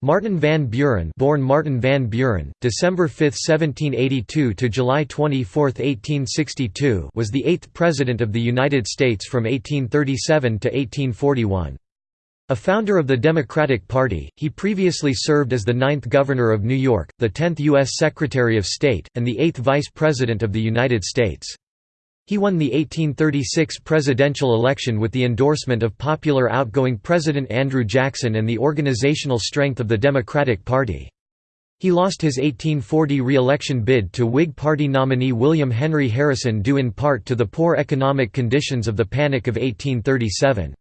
Martin van Buren born Martin van Buren, December 5, 1782 to July 24, 1862 was the eighth President of the United States from 1837 to 1841. A founder of the Democratic Party, he previously served as the ninth Governor of New York, the tenth U.S. Secretary of State, and the eighth Vice President of the United States. He won the 1836 presidential election with the endorsement of popular outgoing President Andrew Jackson and the organizational strength of the Democratic Party. He lost his 1840 re-election bid to Whig Party nominee William Henry Harrison due in part to the poor economic conditions of the Panic of 1837.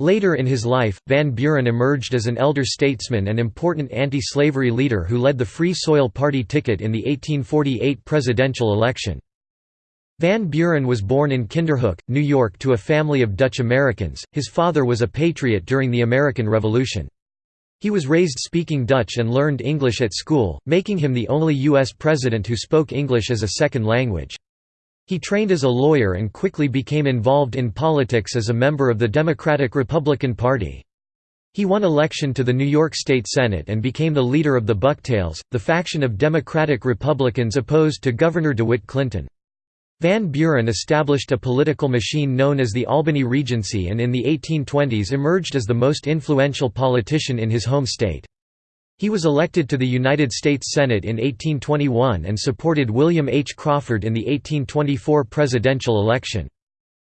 Later in his life, Van Buren emerged as an elder statesman and important anti-slavery leader who led the Free Soil Party ticket in the 1848 presidential election. Van Buren was born in Kinderhook, New York to a family of Dutch Americans. His father was a patriot during the American Revolution. He was raised speaking Dutch and learned English at school, making him the only U.S. president who spoke English as a second language. He trained as a lawyer and quickly became involved in politics as a member of the Democratic-Republican Party. He won election to the New York State Senate and became the leader of the Bucktails, the faction of Democratic Republicans opposed to Governor DeWitt Clinton. Van Buren established a political machine known as the Albany Regency and in the 1820s emerged as the most influential politician in his home state. He was elected to the United States Senate in 1821 and supported William H. Crawford in the 1824 presidential election.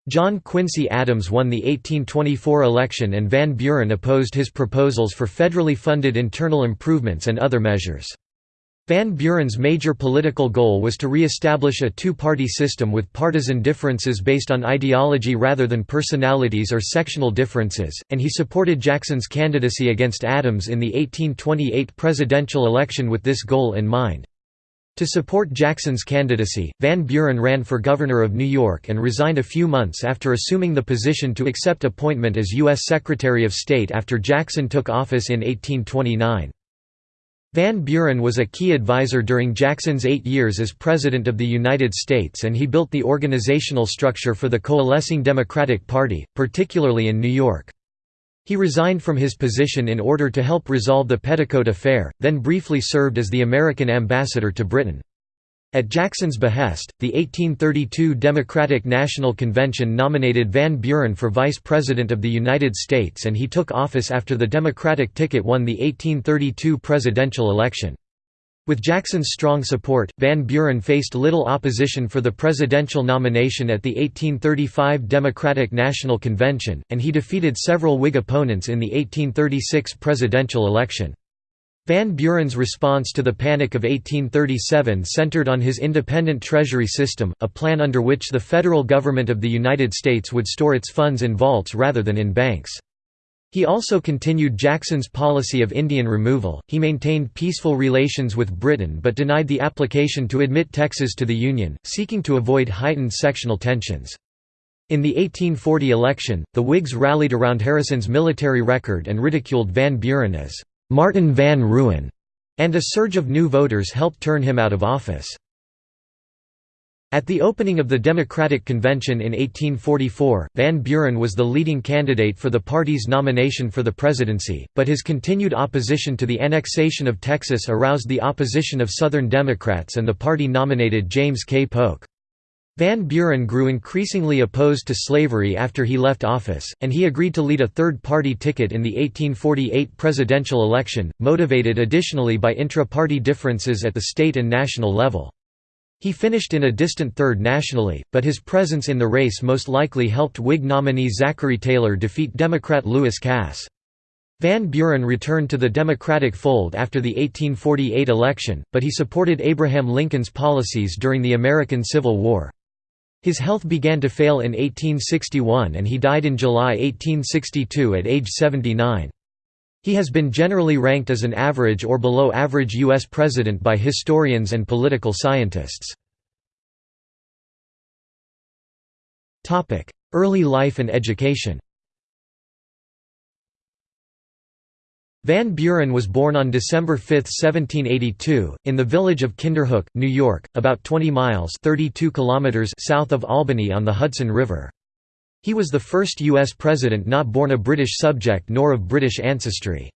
John Quincy Adams won the 1824 election and Van Buren opposed his proposals for federally funded internal improvements and other measures. Van Buren's major political goal was to re-establish a two-party system with partisan differences based on ideology rather than personalities or sectional differences, and he supported Jackson's candidacy against Adams in the 1828 presidential election with this goal in mind. To support Jackson's candidacy, Van Buren ran for governor of New York and resigned a few months after assuming the position to accept appointment as U.S. Secretary of State after Jackson took office in 1829. Van Buren was a key advisor during Jackson's eight years as President of the United States and he built the organizational structure for the coalescing Democratic Party, particularly in New York. He resigned from his position in order to help resolve the Petticoat Affair, then briefly served as the American ambassador to Britain. At Jackson's behest, the 1832 Democratic National Convention nominated Van Buren for Vice President of the United States and he took office after the Democratic ticket won the 1832 presidential election. With Jackson's strong support, Van Buren faced little opposition for the presidential nomination at the 1835 Democratic National Convention, and he defeated several Whig opponents in the 1836 presidential election. Van Buren's response to the Panic of 1837 centered on his independent treasury system, a plan under which the federal government of the United States would store its funds in vaults rather than in banks. He also continued Jackson's policy of Indian removal. He maintained peaceful relations with Britain but denied the application to admit Texas to the Union, seeking to avoid heightened sectional tensions. In the 1840 election, the Whigs rallied around Harrison's military record and ridiculed Van Buren as Martin van Ruin, and a surge of new voters helped turn him out of office. At the opening of the Democratic Convention in 1844, Van Buren was the leading candidate for the party's nomination for the presidency, but his continued opposition to the annexation of Texas aroused the opposition of Southern Democrats and the party nominated James K. Polk. Van Buren grew increasingly opposed to slavery after he left office, and he agreed to lead a third-party ticket in the 1848 presidential election, motivated additionally by intra-party differences at the state and national level. He finished in a distant third nationally, but his presence in the race most likely helped Whig nominee Zachary Taylor defeat Democrat Lewis Cass. Van Buren returned to the Democratic fold after the 1848 election, but he supported Abraham Lincoln's policies during the American Civil War. His health began to fail in 1861 and he died in July 1862 at age 79. He has been generally ranked as an average or below average U.S. president by historians and political scientists. Early life and education Van Buren was born on December 5, 1782, in the village of Kinderhook, New York, about 20 miles 32 kilometers south of Albany on the Hudson River. He was the first U.S. president not born a British subject nor of British ancestry.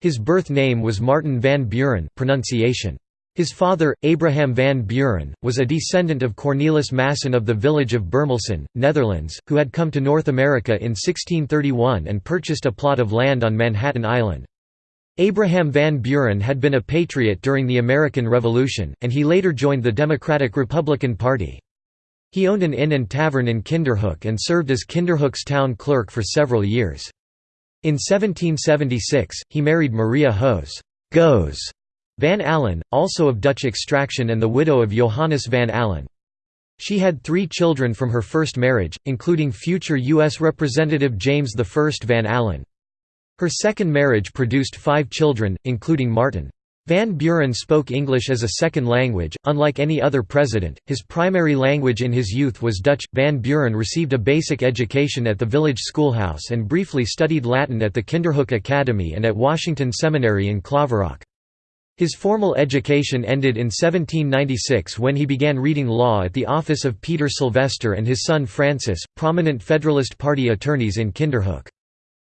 His birth name was Martin van Buren pronunciation. His father, Abraham van Buren, was a descendant of Cornelis Maessen of the village of Buurmalsen, Netherlands, who had come to North America in 1631 and purchased a plot of land on Manhattan Island. Abraham Van Buren had been a patriot during the American Revolution, and he later joined the Democratic-Republican Party. He owned an inn and tavern in Kinderhook and served as Kinderhook's town clerk for several years. In 1776, he married Maria Hoes Goes Van Alen, also of Dutch extraction and the widow of Johannes Van Alen. She had three children from her first marriage, including future U.S. Representative James I Van Alen. Her second marriage produced five children, including Martin. Van Buren spoke English as a second language, unlike any other president. His primary language in his youth was Dutch. Van Buren received a basic education at the village schoolhouse and briefly studied Latin at the Kinderhook Academy and at Washington Seminary in Claverack. His formal education ended in 1796 when he began reading law at the office of Peter Silvester and his son Francis, prominent Federalist Party attorneys in Kinderhook.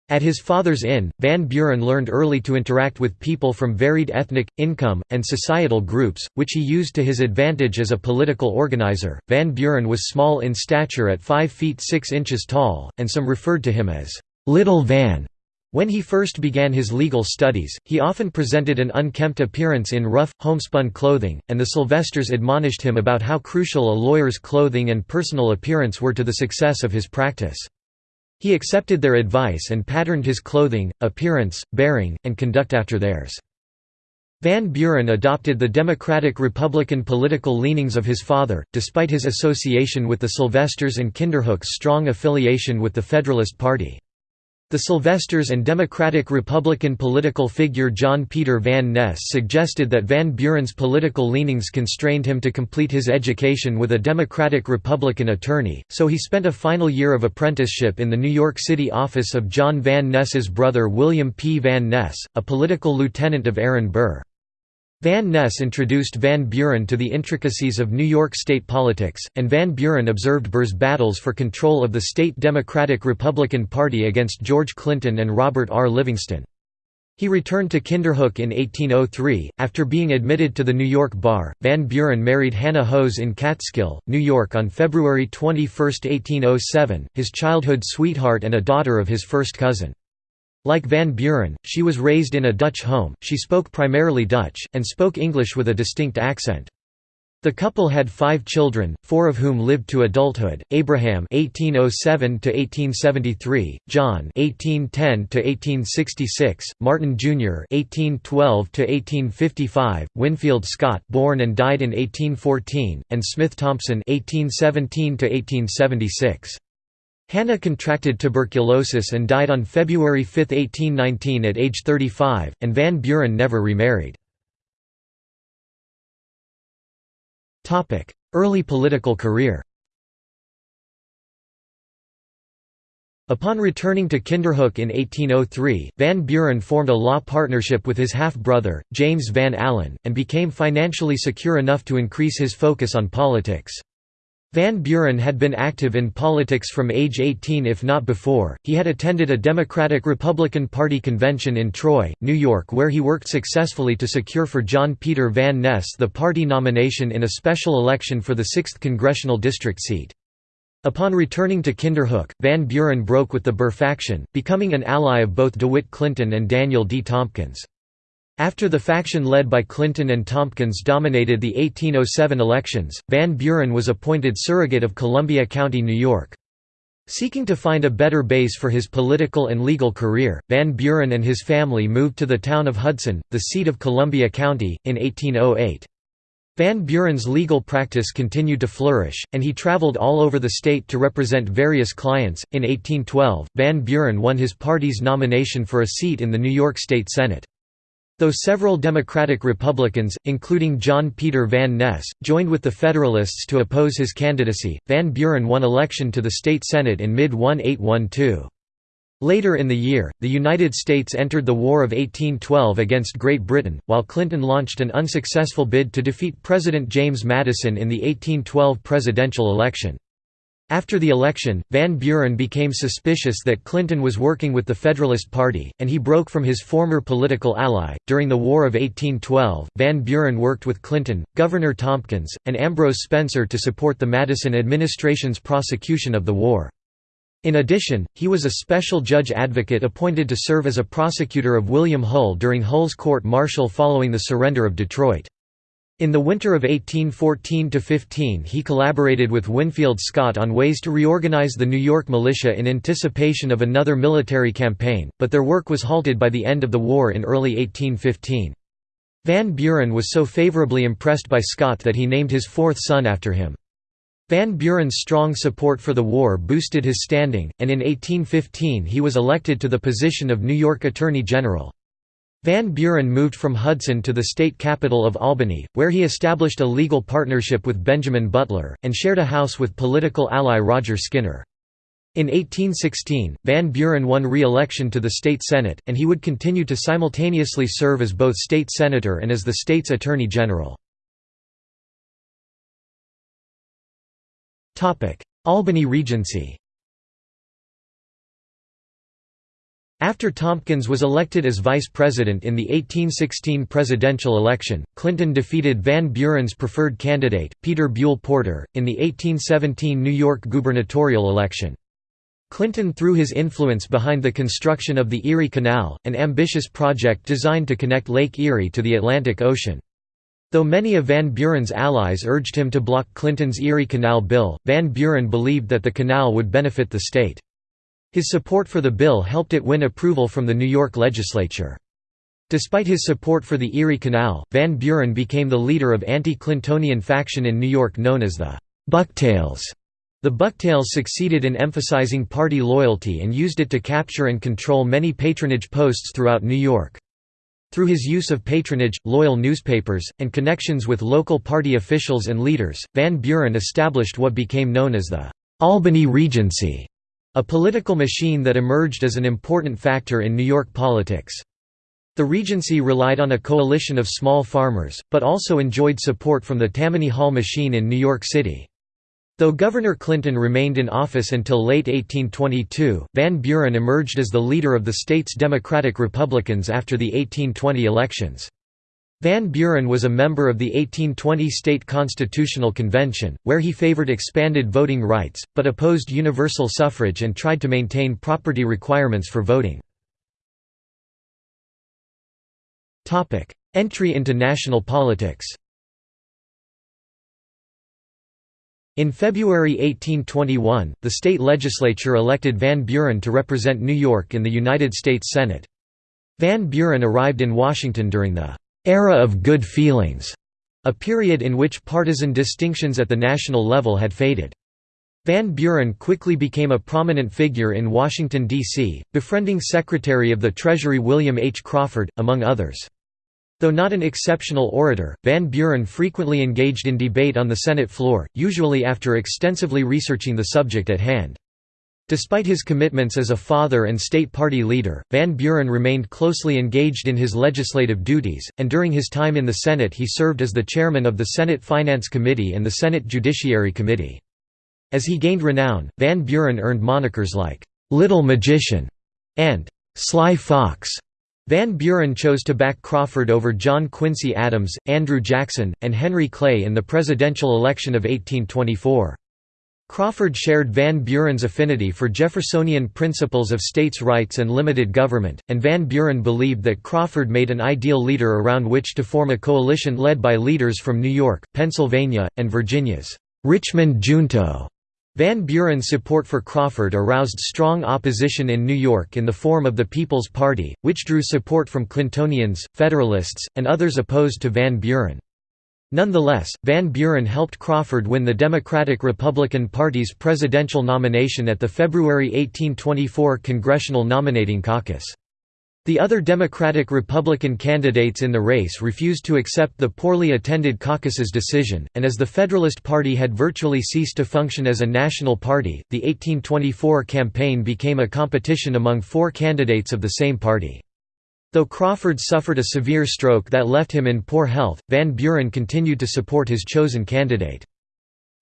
At his father's inn, Van Buren learned early to interact with people from varied ethnic, income, and societal groups, which he used to his advantage as a political organizer. Van Buren was small in stature at 5 feet 6 inches tall, and some referred to him as Little Van. When he first began his legal studies, he often presented an unkempt appearance in rough, homespun clothing, and the Silvesters admonished him about how crucial a lawyer's clothing and personal appearance were to the success of his practice. He accepted their advice and patterned his clothing, appearance, bearing, and conduct after theirs. Van Buren adopted the Democratic-Republican political leanings of his father, despite his association with the Silvesters and Kinderhook's strong affiliation with the Federalist Party. The Silvesters and Democratic-Republican political figure John Peter Van Ness suggested that Van Buren's political leanings constrained him to complete his education with a Democratic-Republican attorney, so he spent a final year of apprenticeship in the New York City office of John Van Ness's brother William P. Van Ness, a political lieutenant of Aaron Burr. Van Ness introduced Van Buren to the intricacies of New York state politics, and Van Buren observed Burr's battles for control of the state Democratic-Republican Party against George Clinton and Robert R. Livingston. He returned to Kinderhook in 1803. After being admitted to the New York bar, Van Buren married Hannah Hoes in Catskill, New York on February 21, 1807, his childhood sweetheart and a daughter of his first cousin. Like Van Buren, she was raised in a Dutch home, she spoke primarily Dutch, and spoke English with a distinct accent. The couple had five children, four of whom lived to adulthood: Abraham (1807–1873), John (1810–1866), Martin Jr. (1812–1855), Winfield Scott, born and died in 1814, and Smith Thompson (1817–1876). Hannah contracted tuberculosis and died on February 5, 1819 at age 35, and Van Buren never remarried. Early political career Upon returning to Kinderhook in 1803, Van Buren formed a law partnership with his half-brother, James Van Alen, and became financially secure enough to increase his focus on politics. Van Buren had been active in politics from age 18 if not before. He had attended a Democratic-Republican Party convention in Troy, New York where he worked successfully to secure for John Peter Van Ness the party nomination in a special election for the 6th congressional district seat. Upon returning to Kinderhook, Van Buren broke with the Burr faction, becoming an ally of both DeWitt Clinton and Daniel D. Tompkins. After the faction led by Clinton and Tompkins dominated the 1807 elections, Van Buren was appointed surrogate of Columbia County, New York. Seeking to find a better base for his political and legal career, Van Buren and his family moved to the town of Hudson, the seat of Columbia County, in 1808. Van Buren's legal practice continued to flourish, and he traveled all over the state to represent various clients. In 1812, Van Buren won his party's nomination for a seat in the New York State Senate. Though several Democratic Republicans, including John Peter Van Ness, joined with the Federalists to oppose his candidacy, Van Buren won election to the state Senate in mid-1812. Later in the year, the United States entered the War of 1812 against Great Britain, while Clinton launched an unsuccessful bid to defeat President James Madison in the 1812 presidential election. After the election, Van Buren became suspicious that Clinton was working with the Federalist Party, and he broke from his former political ally. During the War of 1812, Van Buren worked with Clinton, Governor Tompkins, and Ambrose Spencer to support the Madison administration's prosecution of the war. In addition, he was a special judge advocate appointed to serve as a prosecutor of William Hull during Hull's court-martial following the surrender of Detroit. In the winter of 1814–15 he collaborated with Winfield Scott on ways to reorganize the New York militia in anticipation of another military campaign, but their work was halted by the end of the war in early 1815. Van Buren was so favorably impressed by Scott that he named his fourth son after him. Van Buren's strong support for the war boosted his standing, and in 1815 he was elected to the position of New York Attorney General. Van Buren moved from Hudson to the state capital of Albany, where he established a legal partnership with Benjamin Butler, and shared a house with political ally Roger Skinner. In 1816, Van Buren won re-election to the state senate, and he would continue to simultaneously serve as both state senator and as the state's attorney general. Albany Regency After Tompkins was elected as vice president in the 1816 presidential election, Clinton defeated Van Buren's preferred candidate, Peter Buell Porter, in the 1817 New York gubernatorial election. Clinton threw his influence behind the construction of the Erie Canal, an ambitious project designed to connect Lake Erie to the Atlantic Ocean. Though many of Van Buren's allies urged him to block Clinton's Erie Canal bill, Van Buren believed that the canal would benefit the state. His support for the bill helped it win approval from the New York legislature. Despite his support for the Erie Canal, Van Buren became the leader of anti-Clintonian faction in New York known as the Bucktails. The Bucktails succeeded in emphasizing party loyalty and used it to capture and control many patronage posts throughout New York. Through his use of patronage, loyal newspapers, and connections with local party officials and leaders, Van Buren established what became known as the Albany Regency. A political machine that emerged as an important factor in New York politics. The Regency relied on a coalition of small farmers, but also enjoyed support from the Tammany Hall machine in New York City. Though Governor Clinton remained in office until late 1822, Van Buren emerged as the leader of the state's Democratic-Republicans after the 1820 elections. Van Buren was a member of the 1820 State Constitutional Convention, where he favored expanded voting rights, but opposed universal suffrage and tried to maintain property requirements for voting. Entry into national politics In February 1821, the state legislature elected Van Buren to represent New York in the United States Senate. Van Buren arrived in Washington during the «era of good feelings», a period in which partisan distinctions at the national level had faded. Van Buren quickly became a prominent figure in Washington, D.C., befriending Secretary of the Treasury William H. Crawford, among others. Though not an exceptional orator, Van Buren frequently engaged in debate on the Senate floor, usually after extensively researching the subject at hand. Despite his commitments as a father and state party leader, Van Buren remained closely engaged in his legislative duties, and during his time in the Senate he served as the chairman of the Senate Finance Committee and the Senate Judiciary Committee. As he gained renown, Van Buren earned monikers like, "'Little Magician' and "'Sly Fox'. Van Buren chose to back Crawford over John Quincy Adams, Andrew Jackson, and Henry Clay in the presidential election of 1824. Crawford shared Van Buren's affinity for Jeffersonian principles of states' rights and limited government, and Van Buren believed that Crawford made an ideal leader around which to form a coalition led by leaders from New York, Pennsylvania, and Virginia's Richmond Junto. Van Buren's support for Crawford aroused strong opposition in New York in the form of the People's Party, which drew support from Clintonians, Federalists, and others opposed to Van Buren. Nonetheless, Van Buren helped Crawford win the Democratic-Republican Party's presidential nomination at the February 1824 Congressional Nominating Caucus. The other Democratic-Republican candidates in the race refused to accept the poorly attended caucus's decision, and as the Federalist Party had virtually ceased to function as a national party, the 1824 campaign became a competition among four candidates of the same party. Though Crawford suffered a severe stroke that left him in poor health, Van Buren continued to support his chosen candidate.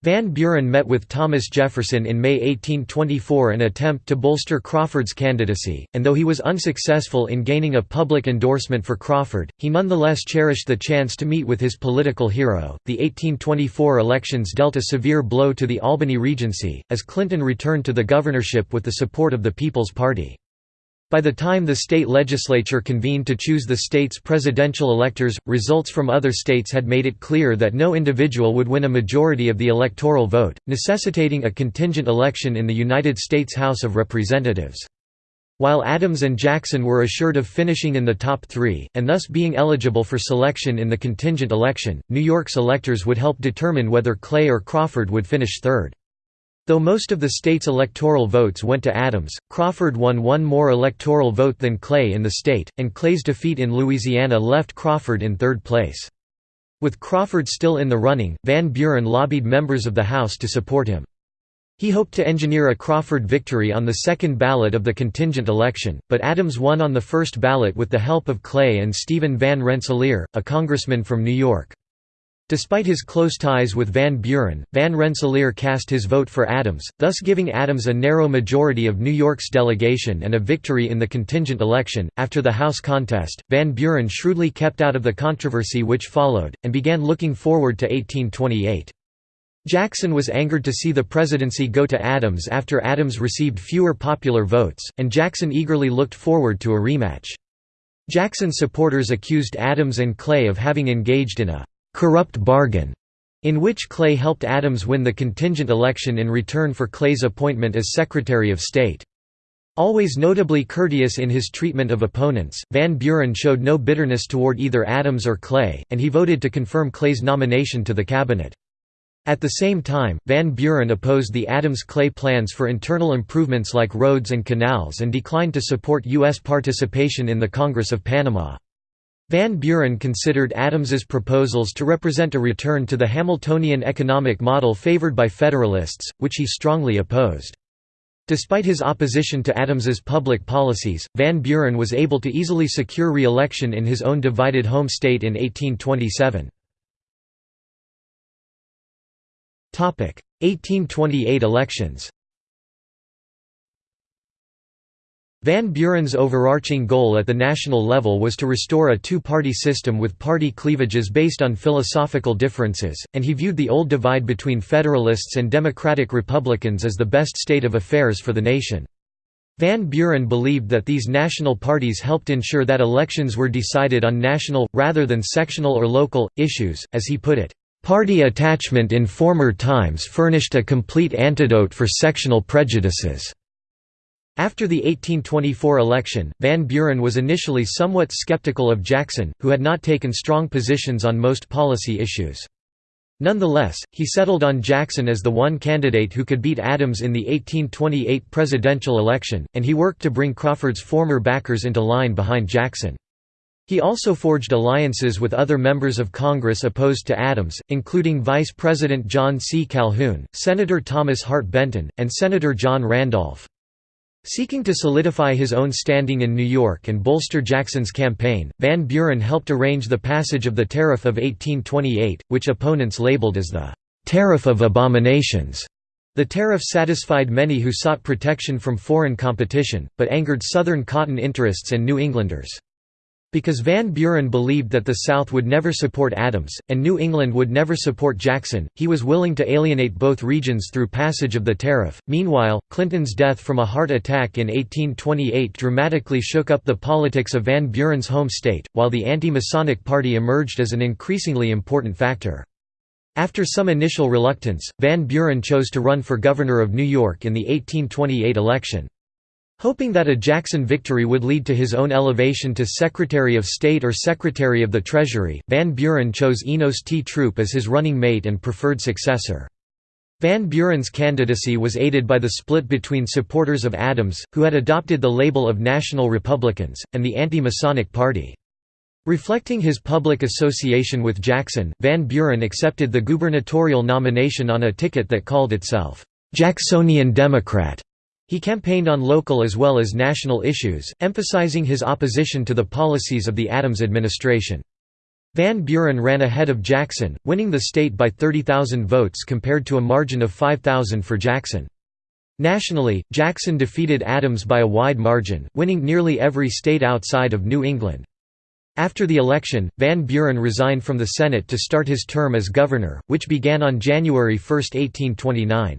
Van Buren met with Thomas Jefferson in May 1824 an attempt to bolster Crawford's candidacy, and though he was unsuccessful in gaining a public endorsement for Crawford, he nonetheless cherished the chance to meet with his political hero. The 1824 elections dealt a severe blow to the Albany Regency, as Clinton returned to the governorship with the support of the People's Party. By the time the state legislature convened to choose the state's presidential electors, results from other states had made it clear that no individual would win a majority of the electoral vote, necessitating a contingent election in the United States House of Representatives. While Adams and Jackson were assured of finishing in the top three, and thus being eligible for selection in the contingent election, New York's electors would help determine whether Clay or Crawford would finish third. Though most of the state's electoral votes went to Adams, Crawford won one more electoral vote than Clay in the state, and Clay's defeat in Louisiana left Crawford in third place. With Crawford still in the running, Van Buren lobbied members of the House to support him. He hoped to engineer a Crawford victory on the second ballot of the contingent election, but Adams won on the first ballot with the help of Clay and Stephen Van Rensselaer, a congressman from New York. Despite his close ties with Van Buren, Van Rensselaer cast his vote for Adams, thus giving Adams a narrow majority of New York's delegation and a victory in the contingent election. After the House contest, Van Buren shrewdly kept out of the controversy which followed, and began looking forward to 1828. Jackson was angered to see the presidency go to Adams after Adams received fewer popular votes, and Jackson eagerly looked forward to a rematch. Jackson supporters accused Adams and Clay of having engaged in a corrupt bargain, in which Clay helped Adams win the contingent election in return for Clay's appointment as Secretary of State. Always notably courteous in his treatment of opponents, Van Buren showed no bitterness toward either Adams or Clay, and he voted to confirm Clay's nomination to the cabinet. At the same time, Van Buren opposed the Adams-Clay plans for internal improvements like roads and canals and declined to support U.S. participation in the Congress of Panama. Van Buren considered Adams's proposals to represent a return to the Hamiltonian economic model favored by Federalists, which he strongly opposed. Despite his opposition to Adams's public policies, Van Buren was able to easily secure re-election in his own divided home state in 1827. 1828 elections Van Buren's overarching goal at the national level was to restore a two-party system with party cleavages based on philosophical differences, and he viewed the old divide between Federalists and Democratic Republicans as the best state of affairs for the nation. Van Buren believed that these national parties helped ensure that elections were decided on national, rather than sectional or local, issues, as he put it, "...party attachment in former times furnished a complete antidote for sectional prejudices." After the 1824 election, Van Buren was initially somewhat skeptical of Jackson, who had not taken strong positions on most policy issues. Nonetheless, he settled on Jackson as the one candidate who could beat Adams in the 1828 presidential election, and he worked to bring Crawford's former backers into line behind Jackson. He also forged alliances with other members of Congress opposed to Adams, including Vice President John C. Calhoun, Senator Thomas Hart Benton, and Senator John Randolph. Seeking to solidify his own standing in New York and bolster Jackson's campaign, Van Buren helped arrange the passage of the Tariff of 1828, which opponents labeled as the «Tariff of Abominations». The tariff satisfied many who sought protection from foreign competition, but angered Southern cotton interests and New Englanders. Because Van Buren believed that the South would never support Adams, and New England would never support Jackson, he was willing to alienate both regions through passage of the tariff. Meanwhile, Clinton's death from a heart attack in 1828 dramatically shook up the politics of Van Buren's home state, while the anti-Masonic Party emerged as an increasingly important factor. After some initial reluctance, Van Buren chose to run for governor of New York in the 1828 election. Hoping that a Jackson victory would lead to his own elevation to Secretary of State or Secretary of the Treasury, Van Buren chose Enos T. Throop as his running mate and preferred successor. Van Buren's candidacy was aided by the split between supporters of Adams, who had adopted the label of National Republicans, and the anti-Masonic Party. Reflecting his public association with Jackson, Van Buren accepted the gubernatorial nomination on a ticket that called itself, "'Jacksonian Democrat' He campaigned on local as well as national issues, emphasizing his opposition to the policies of the Adams administration. Van Buren ran ahead of Jackson, winning the state by 30,000 votes compared to a margin of 5,000 for Jackson. Nationally, Jackson defeated Adams by a wide margin, winning nearly every state outside of New England. After the election, Van Buren resigned from the Senate to start his term as governor, which began on January 1, 1829.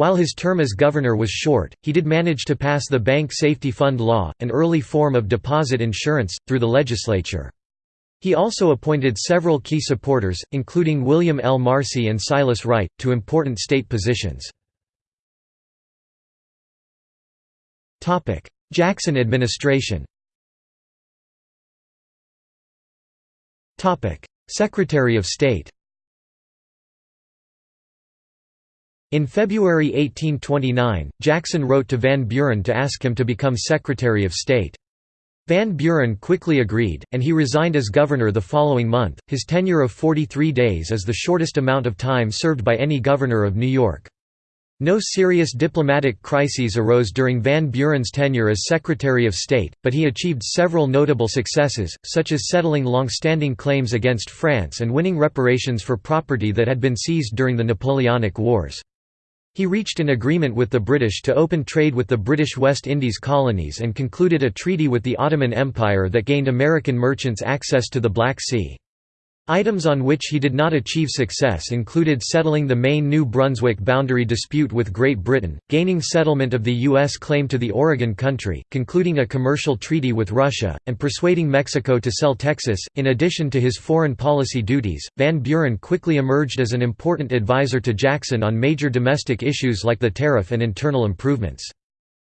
While his term as governor was short, he did manage to pass the Bank Safety Fund Law, an early form of deposit insurance, through the legislature. He also appointed several key supporters, including William L. Marcy and Silas Wright, to important state positions. Jackson administration Secretary of State In February 1829, Jackson wrote to Van Buren to ask him to become Secretary of State. Van Buren quickly agreed, and he resigned as governor the following month. His tenure of 43 days is the shortest amount of time served by any governor of New York. No serious diplomatic crises arose during Van Buren's tenure as Secretary of State, but he achieved several notable successes, such as settling long-standing claims against France and winning reparations for property that had been seized during the Napoleonic Wars. He reached an agreement with the British to open trade with the British West Indies colonies and concluded a treaty with the Ottoman Empire that gained American merchants access to the Black Sea. Items on which he did not achieve success included settling the Maine New Brunswick boundary dispute with Great Britain, gaining settlement of the U.S. claim to the Oregon Country, concluding a commercial treaty with Russia, and persuading Mexico to sell Texas. In addition to his foreign policy duties, Van Buren quickly emerged as an important advisor to Jackson on major domestic issues like the tariff and internal improvements.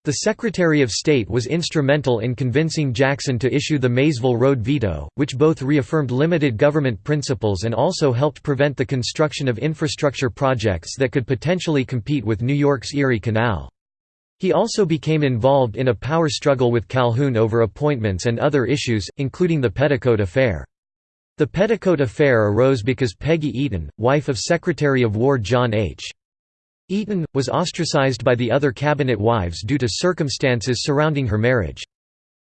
The Secretary of State was instrumental in convincing Jackson to issue the Maysville Road veto, which both reaffirmed limited government principles and also helped prevent the construction of infrastructure projects that could potentially compete with New York's Erie Canal. He also became involved in a power struggle with Calhoun over appointments and other issues, including the Petticoat Affair. The Petticoat Affair arose because Peggy Eaton, wife of Secretary of War John H. Eaton, was ostracized by the other cabinet wives due to circumstances surrounding her marriage.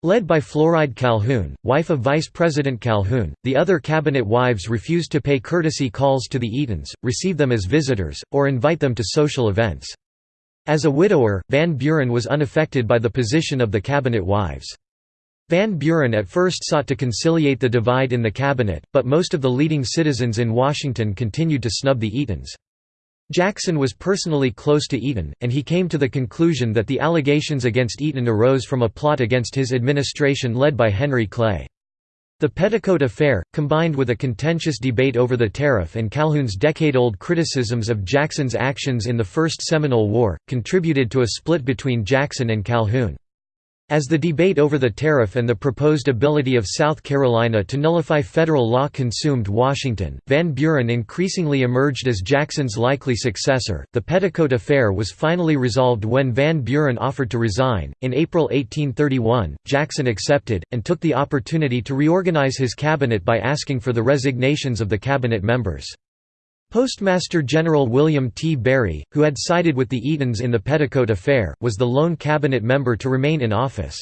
Led by Floride Calhoun, wife of Vice President Calhoun, the other cabinet wives refused to pay courtesy calls to the Eatons, receive them as visitors, or invite them to social events. As a widower, Van Buren was unaffected by the position of the cabinet wives. Van Buren at first sought to conciliate the divide in the cabinet, but most of the leading citizens in Washington continued to snub the Eatons. Jackson was personally close to Eaton, and he came to the conclusion that the allegations against Eaton arose from a plot against his administration led by Henry Clay. The Petticoat Affair, combined with a contentious debate over the tariff and Calhoun's decade-old criticisms of Jackson's actions in the First Seminole War, contributed to a split between Jackson and Calhoun. As the debate over the tariff and the proposed ability of South Carolina to nullify federal law consumed Washington, Van Buren increasingly emerged as Jackson's likely successor. The Petticoat Affair was finally resolved when Van Buren offered to resign. In April 1831, Jackson accepted, and took the opportunity to reorganize his cabinet by asking for the resignations of the cabinet members. Postmaster General William T. Berry, who had sided with the Eatons in the Petticoat Affair, was the lone cabinet member to remain in office.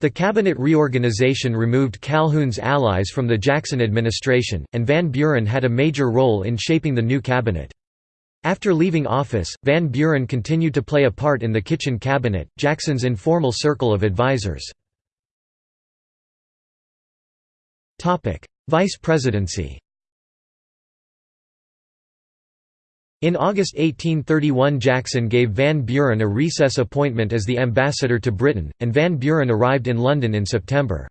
The cabinet reorganization removed Calhoun's allies from the Jackson administration, and Van Buren had a major role in shaping the new cabinet. After leaving office, Van Buren continued to play a part in the Kitchen Cabinet, Jackson's informal circle of advisers. Vice presidency In August 1831 Jackson gave Van Buren a recess appointment as the ambassador to Britain, and Van Buren arrived in London in September.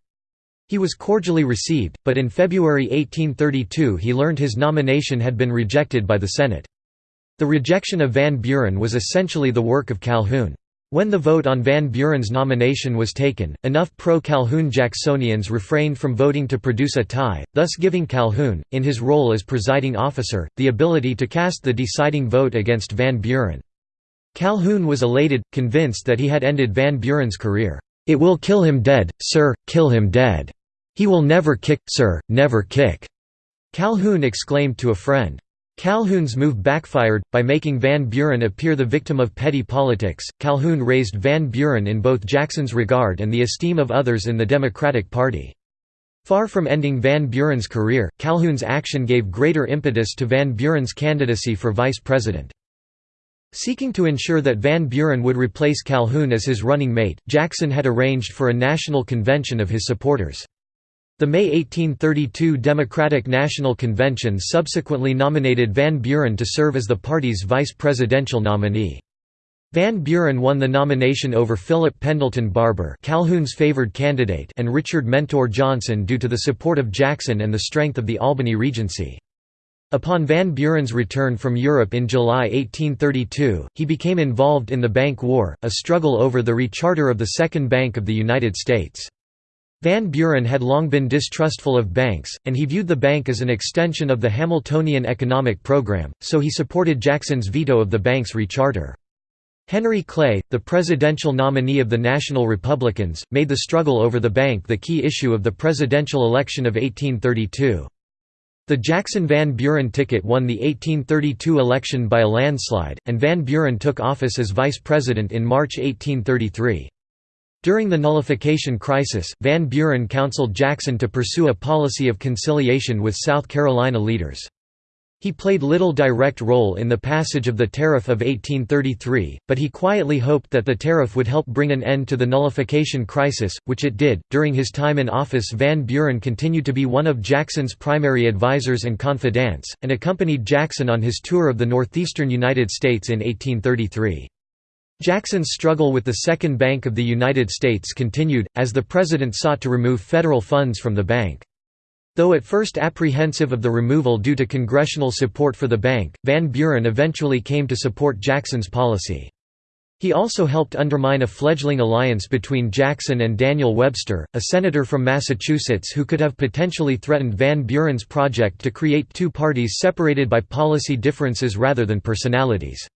He was cordially received, but in February 1832 he learned his nomination had been rejected by the Senate. The rejection of Van Buren was essentially the work of Calhoun. When the vote on Van Buren's nomination was taken, enough pro-Calhoun Jacksonians refrained from voting to produce a tie, thus giving Calhoun, in his role as presiding officer, the ability to cast the deciding vote against Van Buren. Calhoun was elated, convinced that he had ended Van Buren's career. "'It will kill him dead, sir, kill him dead. He will never kick, sir, never kick,' Calhoun exclaimed to a friend. Calhoun's move backfired, by making Van Buren appear the victim of petty politics. Calhoun raised Van Buren in both Jackson's regard and the esteem of others in the Democratic Party. Far from ending Van Buren's career, Calhoun's action gave greater impetus to Van Buren's candidacy for vice president. Seeking to ensure that Van Buren would replace Calhoun as his running mate, Jackson had arranged for a national convention of his supporters. The May 1832 Democratic National Convention subsequently nominated Van Buren to serve as the party's vice presidential nominee. Van Buren won the nomination over Philip Pendleton Barbour Calhoun's favored candidate and Richard Mentor Johnson due to the support of Jackson and the strength of the Albany Regency. Upon Van Buren's return from Europe in July 1832, he became involved in the Bank War, a struggle over the recharter of the Second Bank of the United States. Van Buren had long been distrustful of banks, and he viewed the bank as an extension of the Hamiltonian economic program, so he supported Jackson's veto of the bank's recharter. Henry Clay, the presidential nominee of the National Republicans, made the struggle over the bank the key issue of the presidential election of 1832. The Jackson-Van Buren ticket won the 1832 election by a landslide, and Van Buren took office as vice president in March 1833. During the nullification crisis, Van Buren counseled Jackson to pursue a policy of conciliation with South Carolina leaders. He played little direct role in the passage of the Tariff of 1833, but he quietly hoped that the tariff would help bring an end to the nullification crisis, which it did. During his time in office, Van Buren continued to be one of Jackson's primary advisers and confidants, and accompanied Jackson on his tour of the northeastern United States in 1833. Jackson's struggle with the Second Bank of the United States continued, as the president sought to remove federal funds from the bank. Though at first apprehensive of the removal due to congressional support for the bank, Van Buren eventually came to support Jackson's policy. He also helped undermine a fledgling alliance between Jackson and Daniel Webster, a senator from Massachusetts who could have potentially threatened Van Buren's project to create two parties separated by policy differences rather than personalities.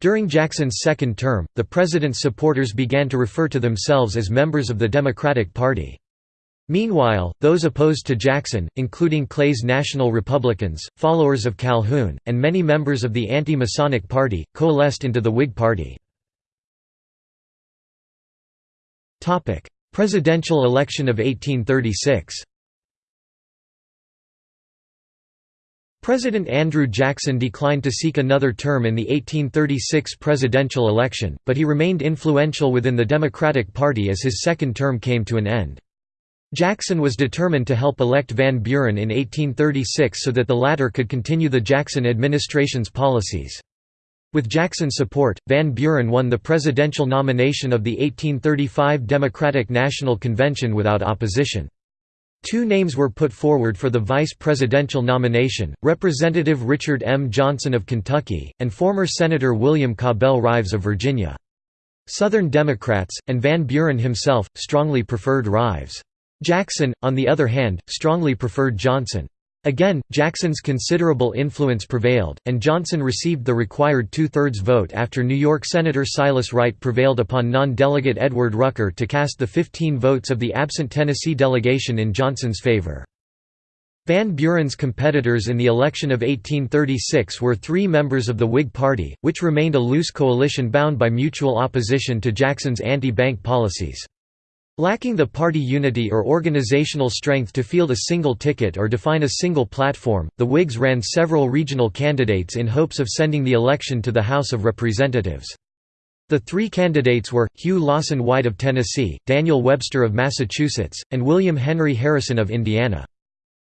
During Jackson's second term, the president's supporters began to refer to themselves as members of the Democratic Party. Meanwhile, those opposed to Jackson, including Clay's National Republicans, followers of Calhoun, and many members of the anti-Masonic Party, coalesced into the Whig Party. Presidential election of 1836 President Andrew Jackson declined to seek another term in the 1836 presidential election, but he remained influential within the Democratic Party as his second term came to an end. Jackson was determined to help elect Van Buren in 1836 so that the latter could continue the Jackson administration's policies. With Jackson's support, Van Buren won the presidential nomination of the 1835 Democratic National Convention without opposition. Two names were put forward for the vice presidential nomination, Representative Richard M. Johnson of Kentucky, and former Senator William Cabell Rives of Virginia. Southern Democrats, and Van Buren himself, strongly preferred Rives. Jackson, on the other hand, strongly preferred Johnson. Again, Jackson's considerable influence prevailed, and Johnson received the required two-thirds vote after New York Senator Silas Wright prevailed upon non-delegate Edward Rucker to cast the 15 votes of the absent Tennessee delegation in Johnson's favor. Van Buren's competitors in the election of 1836 were three members of the Whig Party, which remained a loose coalition bound by mutual opposition to Jackson's anti-bank policies. Lacking the party unity or organizational strength to field a single ticket or define a single platform, the Whigs ran several regional candidates in hopes of sending the election to the House of Representatives. The three candidates were, Hugh Lawson White of Tennessee, Daniel Webster of Massachusetts, and William Henry Harrison of Indiana.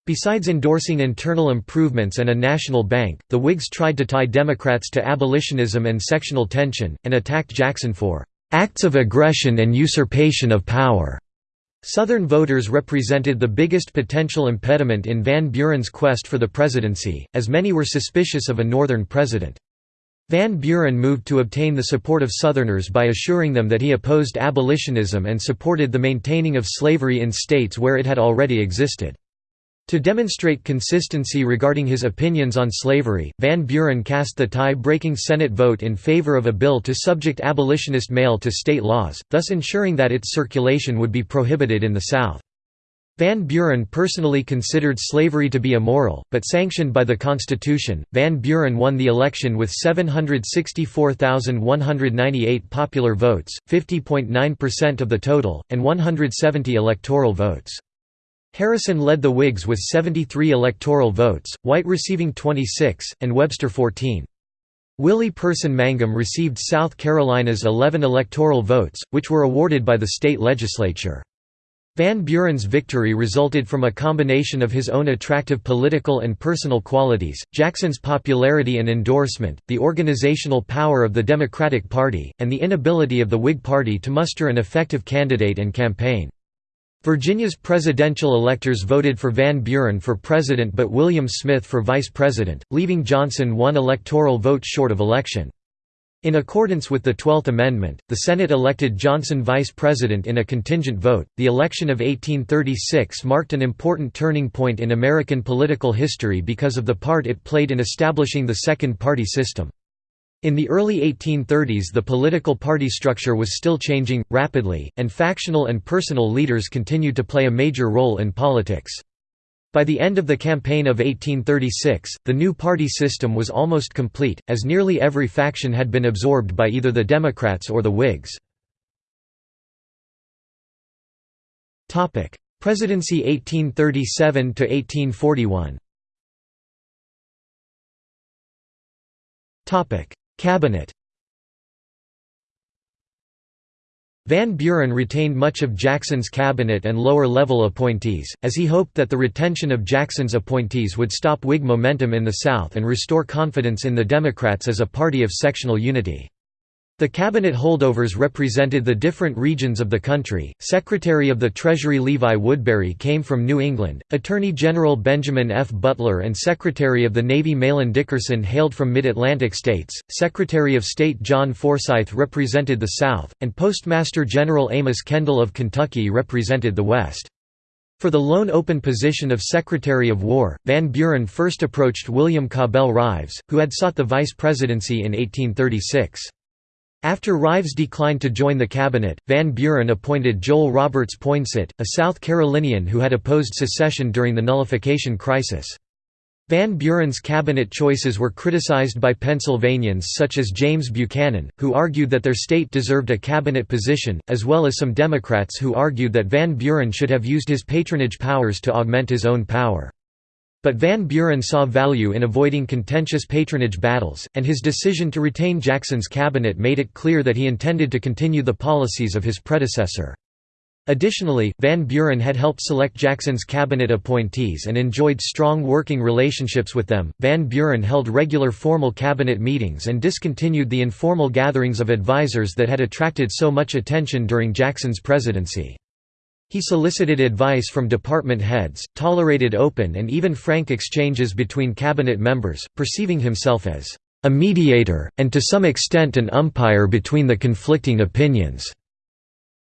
Besides endorsing internal improvements and a national bank, the Whigs tried to tie Democrats to abolitionism and sectional tension, and attacked Jackson for acts of aggression and usurpation of power. Southern voters represented the biggest potential impediment in Van Buren's quest for the presidency, as many were suspicious of a Northern president. Van Buren moved to obtain the support of Southerners by assuring them that he opposed abolitionism and supported the maintaining of slavery in states where it had already existed. To demonstrate consistency regarding his opinions on slavery, Van Buren cast the tie-breaking Senate vote in favor of a bill to subject abolitionist mail to state laws, thus ensuring that its circulation would be prohibited in the South. Van Buren personally considered slavery to be immoral, but sanctioned by the Constitution, Van Buren won the election with 764,198 popular votes, 50.9% of the total, and 170 electoral votes. Harrison led the Whigs with 73 electoral votes, White receiving 26, and Webster 14. Willie Person Mangum received South Carolina's 11 electoral votes, which were awarded by the state legislature. Van Buren's victory resulted from a combination of his own attractive political and personal qualities, Jackson's popularity and endorsement, the organizational power of the Democratic Party, and the inability of the Whig Party to muster an effective candidate and campaign. Virginia's presidential electors voted for Van Buren for president but William Smith for vice president, leaving Johnson one electoral vote short of election. In accordance with the Twelfth Amendment, the Senate elected Johnson vice president in a contingent vote. The election of 1836 marked an important turning point in American political history because of the part it played in establishing the second party system. In the early 1830s the political party structure was still changing, rapidly, and factional and personal leaders continued to play a major role in politics. By the end of the campaign of 1836, the new party system was almost complete, as nearly every faction had been absorbed by either the Democrats or the Whigs. Presidency 1837–1841 Cabinet Van Buren retained much of Jackson's cabinet and lower-level appointees, as he hoped that the retention of Jackson's appointees would stop Whig momentum in the South and restore confidence in the Democrats as a party of sectional unity. The cabinet holdovers represented the different regions of the country. Secretary of the Treasury Levi Woodbury came from New England, Attorney General Benjamin F. Butler and Secretary of the Navy Mahlon Dickerson hailed from mid-Atlantic states, Secretary of State John Forsyth represented the South, and Postmaster General Amos Kendall of Kentucky represented the West. For the lone open position of Secretary of War, Van Buren first approached William Cabell Rives, who had sought the vice presidency in 1836. After Rives declined to join the cabinet, Van Buren appointed Joel Roberts Poinsett, a South Carolinian who had opposed secession during the nullification crisis. Van Buren's cabinet choices were criticized by Pennsylvanians such as James Buchanan, who argued that their state deserved a cabinet position, as well as some Democrats who argued that Van Buren should have used his patronage powers to augment his own power. But Van Buren saw value in avoiding contentious patronage battles, and his decision to retain Jackson's cabinet made it clear that he intended to continue the policies of his predecessor. Additionally, Van Buren had helped select Jackson's cabinet appointees and enjoyed strong working relationships with them. Van Buren held regular formal cabinet meetings and discontinued the informal gatherings of advisers that had attracted so much attention during Jackson's presidency. He solicited advice from department heads, tolerated open and even frank exchanges between cabinet members, perceiving himself as a mediator, and to some extent an umpire between the conflicting opinions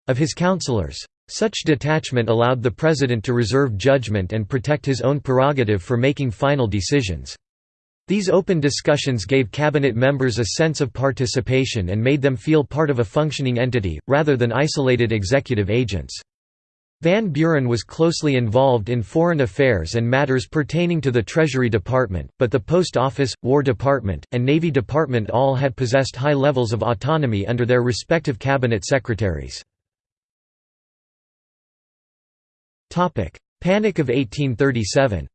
of his counselors. Such detachment allowed the president to reserve judgment and protect his own prerogative for making final decisions. These open discussions gave cabinet members a sense of participation and made them feel part of a functioning entity, rather than isolated executive agents. Van Buren was closely involved in foreign affairs and matters pertaining to the Treasury Department, but the Post Office, War Department, and Navy Department all had possessed high levels of autonomy under their respective cabinet secretaries. Panic of 1837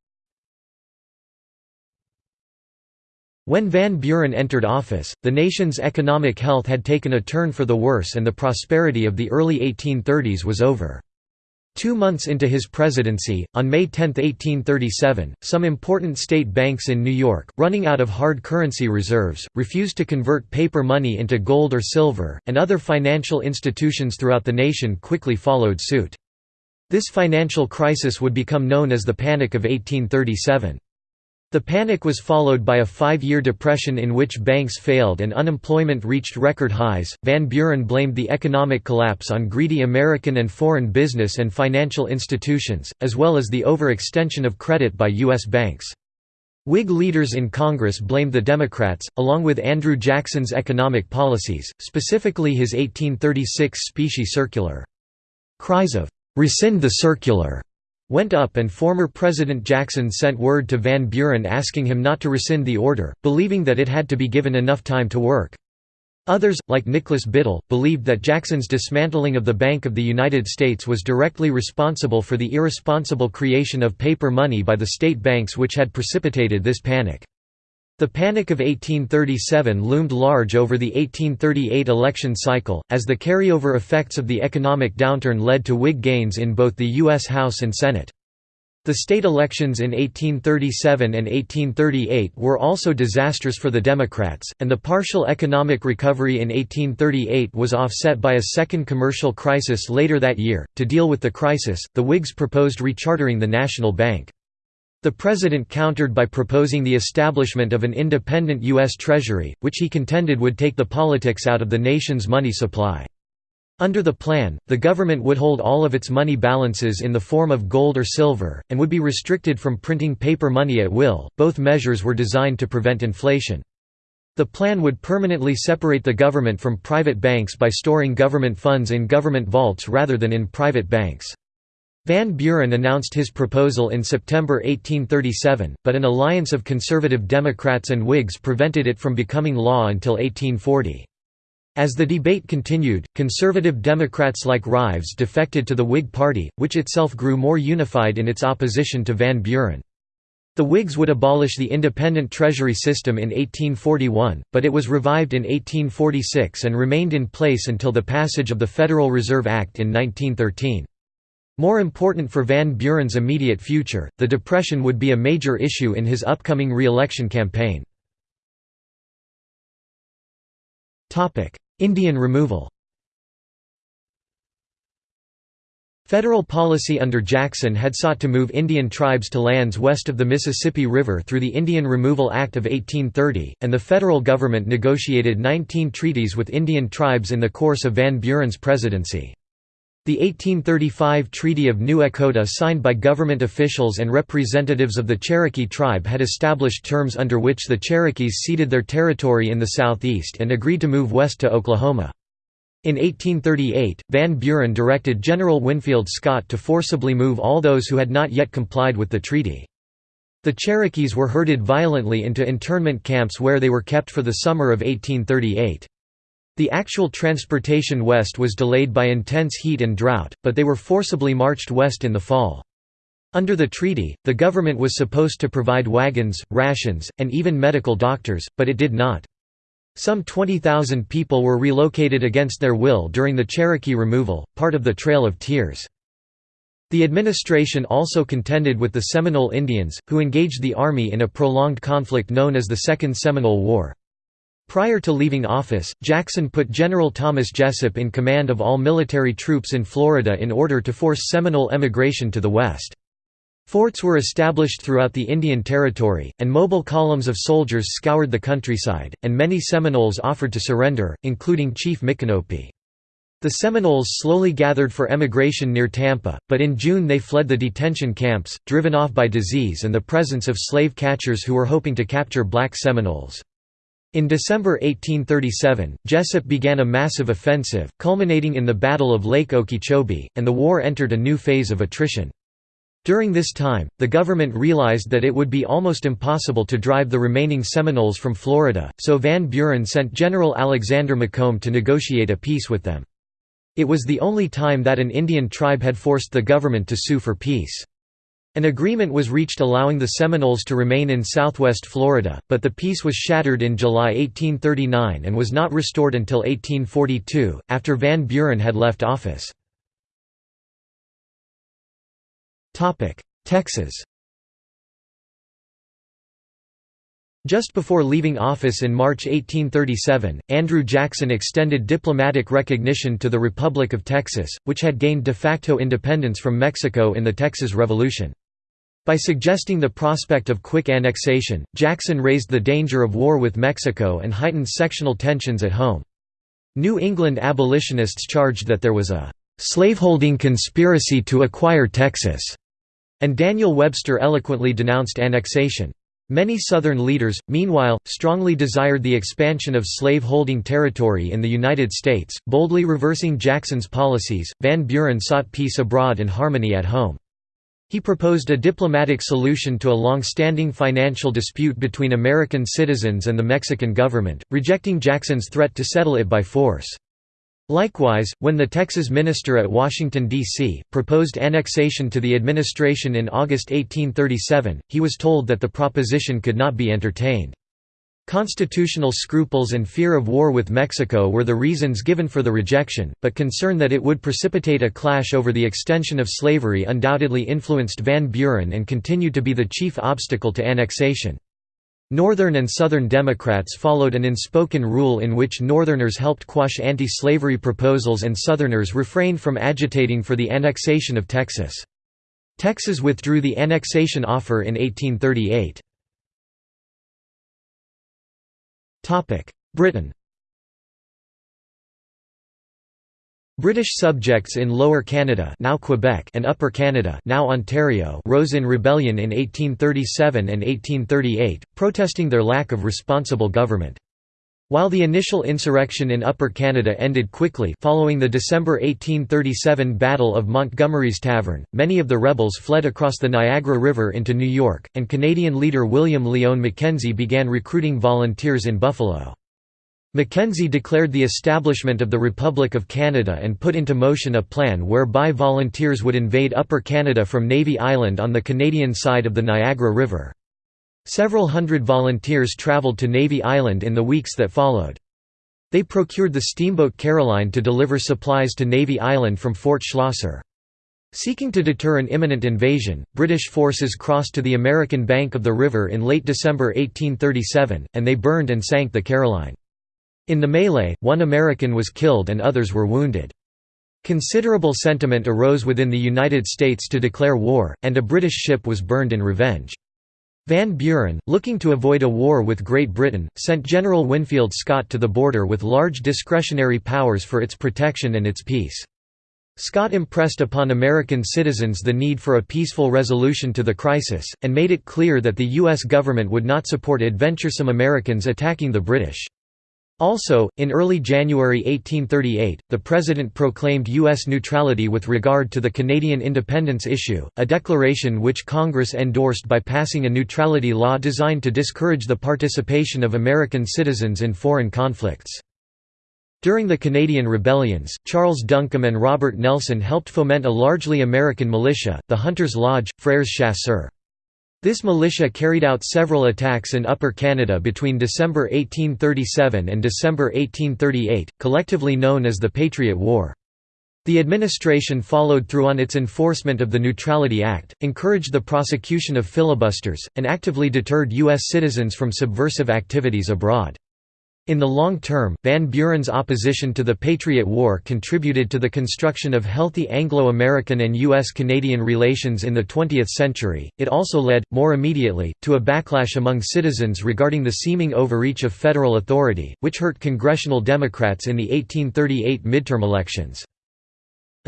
When Van Buren entered office, the nation's economic health had taken a turn for the worse and the prosperity of the early 1830s was over. Two months into his presidency, on May 10, 1837, some important state banks in New York, running out of hard currency reserves, refused to convert paper money into gold or silver, and other financial institutions throughout the nation quickly followed suit. This financial crisis would become known as the Panic of 1837. The panic was followed by a five-year depression in which banks failed and unemployment reached record highs. Van Buren blamed the economic collapse on greedy American and foreign business and financial institutions, as well as the overextension of credit by U.S. banks. Whig leaders in Congress blamed the Democrats, along with Andrew Jackson's economic policies, specifically his 1836 specie circular. Cries of, "'Rescind the circular' went up and former President Jackson sent word to Van Buren asking him not to rescind the order, believing that it had to be given enough time to work. Others, like Nicholas Biddle, believed that Jackson's dismantling of the Bank of the United States was directly responsible for the irresponsible creation of paper money by the state banks which had precipitated this panic. The Panic of 1837 loomed large over the 1838 election cycle, as the carryover effects of the economic downturn led to Whig gains in both the U.S. House and Senate. The state elections in 1837 and 1838 were also disastrous for the Democrats, and the partial economic recovery in 1838 was offset by a second commercial crisis later that year. To deal with the crisis, the Whigs proposed rechartering the national bank. The president countered by proposing the establishment of an independent U.S. Treasury, which he contended would take the politics out of the nation's money supply. Under the plan, the government would hold all of its money balances in the form of gold or silver, and would be restricted from printing paper money at will. Both measures were designed to prevent inflation. The plan would permanently separate the government from private banks by storing government funds in government vaults rather than in private banks. Van Buren announced his proposal in September 1837, but an alliance of conservative Democrats and Whigs prevented it from becoming law until 1840. As the debate continued, conservative Democrats like Rives defected to the Whig Party, which itself grew more unified in its opposition to Van Buren. The Whigs would abolish the independent treasury system in 1841, but it was revived in 1846 and remained in place until the passage of the Federal Reserve Act in 1913. More important for Van Buren's immediate future, the Depression would be a major issue in his upcoming re-election campaign. Indian removal Federal policy under Jackson had sought to move Indian tribes to lands west of the Mississippi River through the Indian Removal Act of 1830, and the federal government negotiated 19 treaties with Indian tribes in the course of Van Buren's presidency. The 1835 Treaty of New Echota signed by government officials and representatives of the Cherokee tribe had established terms under which the Cherokees ceded their territory in the southeast and agreed to move west to Oklahoma. In 1838, Van Buren directed General Winfield Scott to forcibly move all those who had not yet complied with the treaty. The Cherokees were herded violently into internment camps where they were kept for the summer of 1838. The actual transportation west was delayed by intense heat and drought, but they were forcibly marched west in the fall. Under the treaty, the government was supposed to provide wagons, rations, and even medical doctors, but it did not. Some 20,000 people were relocated against their will during the Cherokee removal, part of the Trail of Tears. The administration also contended with the Seminole Indians, who engaged the Army in a prolonged conflict known as the Second Seminole War. Prior to leaving office, Jackson put General Thomas Jesup in command of all military troops in Florida in order to force Seminole emigration to the west. Forts were established throughout the Indian Territory, and mobile columns of soldiers scoured the countryside, and many Seminoles offered to surrender, including Chief Micanopy. The Seminoles slowly gathered for emigration near Tampa, but in June they fled the detention camps, driven off by disease and the presence of slave catchers who were hoping to capture black Seminoles. In December 1837, Jesup began a massive offensive, culminating in the Battle of Lake Okeechobee, and the war entered a new phase of attrition. During this time, the government realized that it would be almost impossible to drive the remaining Seminoles from Florida, so Van Buren sent General Alexander Macomb to negotiate a peace with them. It was the only time that an Indian tribe had forced the government to sue for peace. An agreement was reached allowing the Seminoles to remain in southwest Florida, but the peace was shattered in July 1839 and was not restored until 1842, after Van Buren had left office. Texas Just before leaving office in March 1837, Andrew Jackson extended diplomatic recognition to the Republic of Texas, which had gained de facto independence from Mexico in the Texas Revolution. By suggesting the prospect of quick annexation, Jackson raised the danger of war with Mexico and heightened sectional tensions at home. New England abolitionists charged that there was a slaveholding conspiracy to acquire Texas, and Daniel Webster eloquently denounced annexation. Many Southern leaders, meanwhile, strongly desired the expansion of slave-holding territory in the United States, boldly reversing Jackson's policies. Van Buren sought peace abroad and harmony at home. He proposed a diplomatic solution to a long-standing financial dispute between American citizens and the Mexican government, rejecting Jackson's threat to settle it by force. Likewise, when the Texas minister at Washington, D.C., proposed annexation to the administration in August 1837, he was told that the proposition could not be entertained. Constitutional scruples and fear of war with Mexico were the reasons given for the rejection, but concern that it would precipitate a clash over the extension of slavery undoubtedly influenced Van Buren and continued to be the chief obstacle to annexation. Northern and Southern Democrats followed an unspoken rule in which Northerners helped quash anti-slavery proposals and Southerners refrained from agitating for the annexation of Texas. Texas withdrew the annexation offer in 1838. Britain British subjects in Lower Canada now Quebec and Upper Canada now Ontario rose in rebellion in 1837 and 1838, protesting their lack of responsible government. While the initial insurrection in Upper Canada ended quickly following the December 1837 Battle of Montgomery's Tavern, many of the rebels fled across the Niagara River into New York, and Canadian leader William Lyon Mackenzie began recruiting volunteers in Buffalo. Mackenzie declared the establishment of the Republic of Canada and put into motion a plan whereby volunteers would invade Upper Canada from Navy Island on the Canadian side of the Niagara River. Several hundred volunteers traveled to Navy Island in the weeks that followed. They procured the steamboat Caroline to deliver supplies to Navy Island from Fort Schlosser. Seeking to deter an imminent invasion, British forces crossed to the American bank of the river in late December 1837, and they burned and sank the Caroline. In the melee, one American was killed and others were wounded. Considerable sentiment arose within the United States to declare war, and a British ship was burned in revenge. Van Buren, looking to avoid a war with Great Britain, sent General Winfield Scott to the border with large discretionary powers for its protection and its peace. Scott impressed upon American citizens the need for a peaceful resolution to the crisis, and made it clear that the U.S. government would not support adventuresome Americans attacking the British. Also, in early January 1838, the President proclaimed U.S. neutrality with regard to the Canadian independence issue, a declaration which Congress endorsed by passing a neutrality law designed to discourage the participation of American citizens in foreign conflicts. During the Canadian rebellions, Charles Duncombe and Robert Nelson helped foment a largely American militia, the Hunters Lodge, Frères Chasseurs. This militia carried out several attacks in Upper Canada between December 1837 and December 1838, collectively known as the Patriot War. The administration followed through on its enforcement of the Neutrality Act, encouraged the prosecution of filibusters, and actively deterred U.S. citizens from subversive activities abroad. In the long term, Van Buren's opposition to the Patriot War contributed to the construction of healthy Anglo-American and U.S.-Canadian relations in the 20th century. It also led, more immediately, to a backlash among citizens regarding the seeming overreach of federal authority, which hurt congressional Democrats in the 1838 midterm elections.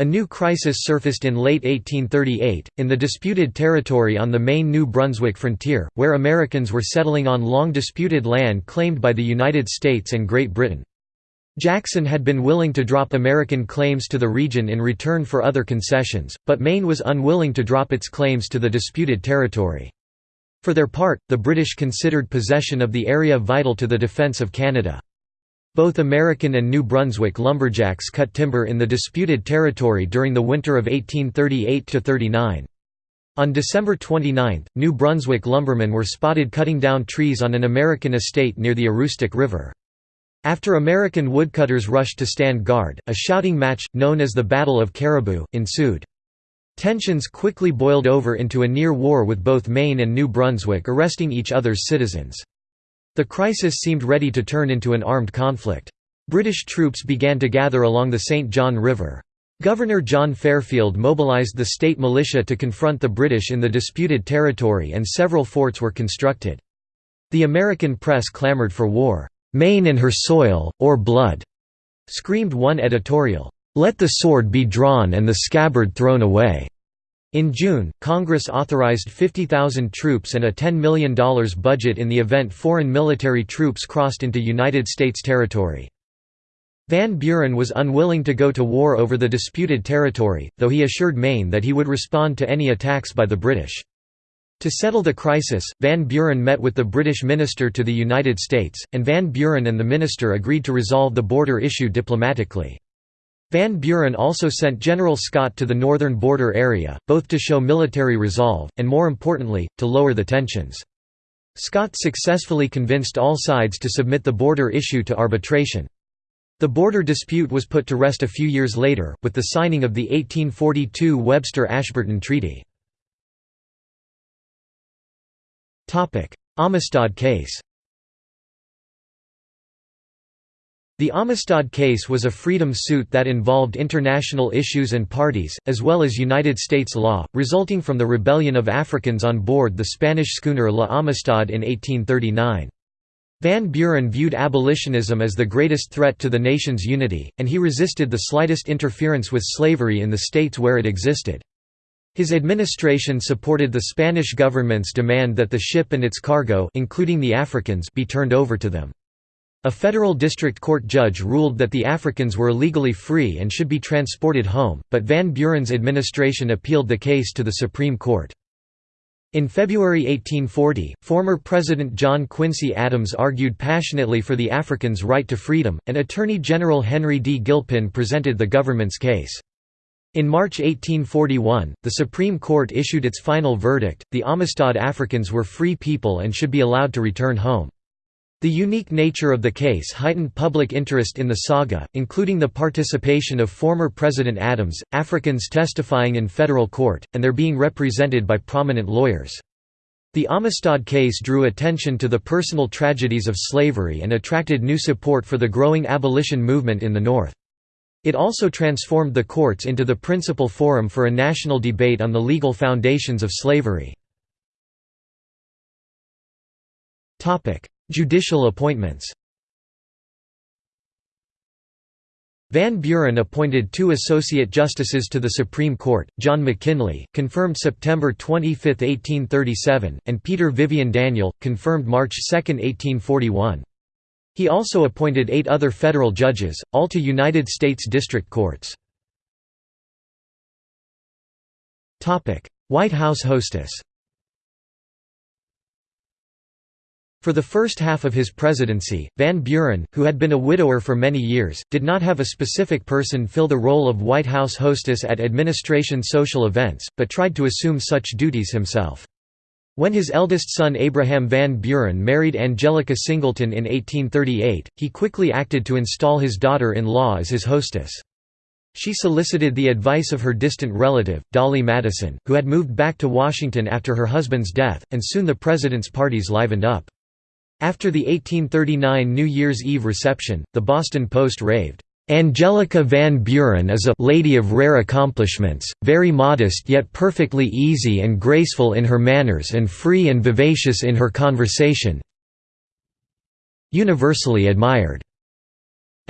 A new crisis surfaced in late 1838, in the disputed territory on the Maine New Brunswick frontier, where Americans were settling on long disputed land claimed by the United States and Great Britain. Jackson had been willing to drop American claims to the region in return for other concessions, but Maine was unwilling to drop its claims to the disputed territory. For their part, the British considered possession of the area vital to the defence of Canada. Both American and New Brunswick lumberjacks cut timber in the disputed territory during the winter of 1838–39. On December 29, New Brunswick lumbermen were spotted cutting down trees on an American estate near the Aroostook River. After American woodcutters rushed to stand guard, a shouting match, known as the Battle of Caribou, ensued. Tensions quickly boiled over into a near war with both Maine and New Brunswick arresting each other's citizens. The crisis seemed ready to turn into an armed conflict. British troops began to gather along the St. John River. Governor John Fairfield mobilised the state militia to confront the British in the disputed territory and several forts were constructed. The American press clamoured for war. "'Maine and her soil, or blood!' screamed one editorial. "'Let the sword be drawn and the scabbard thrown away!' In June, Congress authorized 50,000 troops and a $10 million budget in the event foreign military troops crossed into United States territory. Van Buren was unwilling to go to war over the disputed territory, though he assured Maine that he would respond to any attacks by the British. To settle the crisis, Van Buren met with the British minister to the United States, and Van Buren and the minister agreed to resolve the border issue diplomatically. Van Buren also sent General Scott to the northern border area, both to show military resolve, and more importantly, to lower the tensions. Scott successfully convinced all sides to submit the border issue to arbitration. The border dispute was put to rest a few years later, with the signing of the 1842 Webster-Ashburton Treaty. Amistad case The Amistad case was a freedom suit that involved international issues and parties, as well as United States law, resulting from the rebellion of Africans on board the Spanish schooner La Amistad in 1839. Van Buren viewed abolitionism as the greatest threat to the nation's unity, and he resisted the slightest interference with slavery in the states where it existed. His administration supported the Spanish government's demand that the ship and its cargo including the Africans be turned over to them. A federal district court judge ruled that the Africans were legally free and should be transported home, but Van Buren's administration appealed the case to the Supreme Court. In February 1840, former President John Quincy Adams argued passionately for the Africans' right to freedom, and Attorney General Henry D. Gilpin presented the government's case. In March 1841, the Supreme Court issued its final verdict, the Amistad Africans were free people and should be allowed to return home. The unique nature of the case heightened public interest in the saga, including the participation of former President Adams, Africans testifying in federal court, and their being represented by prominent lawyers. The Amistad case drew attention to the personal tragedies of slavery and attracted new support for the growing abolition movement in the North. It also transformed the courts into the principal forum for a national debate on the legal foundations of slavery. Judicial appointments Van Buren appointed two Associate Justices to the Supreme Court, John McKinley, confirmed September 25, 1837, and Peter Vivian Daniel, confirmed March 2, 1841. He also appointed eight other federal judges, all to United States District Courts. White House hostess For the first half of his presidency, Van Buren, who had been a widower for many years, did not have a specific person fill the role of White House hostess at administration social events, but tried to assume such duties himself. When his eldest son Abraham Van Buren married Angelica Singleton in 1838, he quickly acted to install his daughter-in-law as his hostess. She solicited the advice of her distant relative, Dolley Madison, who had moved back to Washington after her husband's death, and soon the president's parties livened up. After the 1839 New Year's Eve reception, the Boston Post raved, Angelica Van Buren is a lady of rare accomplishments, very modest yet perfectly easy and graceful in her manners and free and vivacious in her conversation universally admired.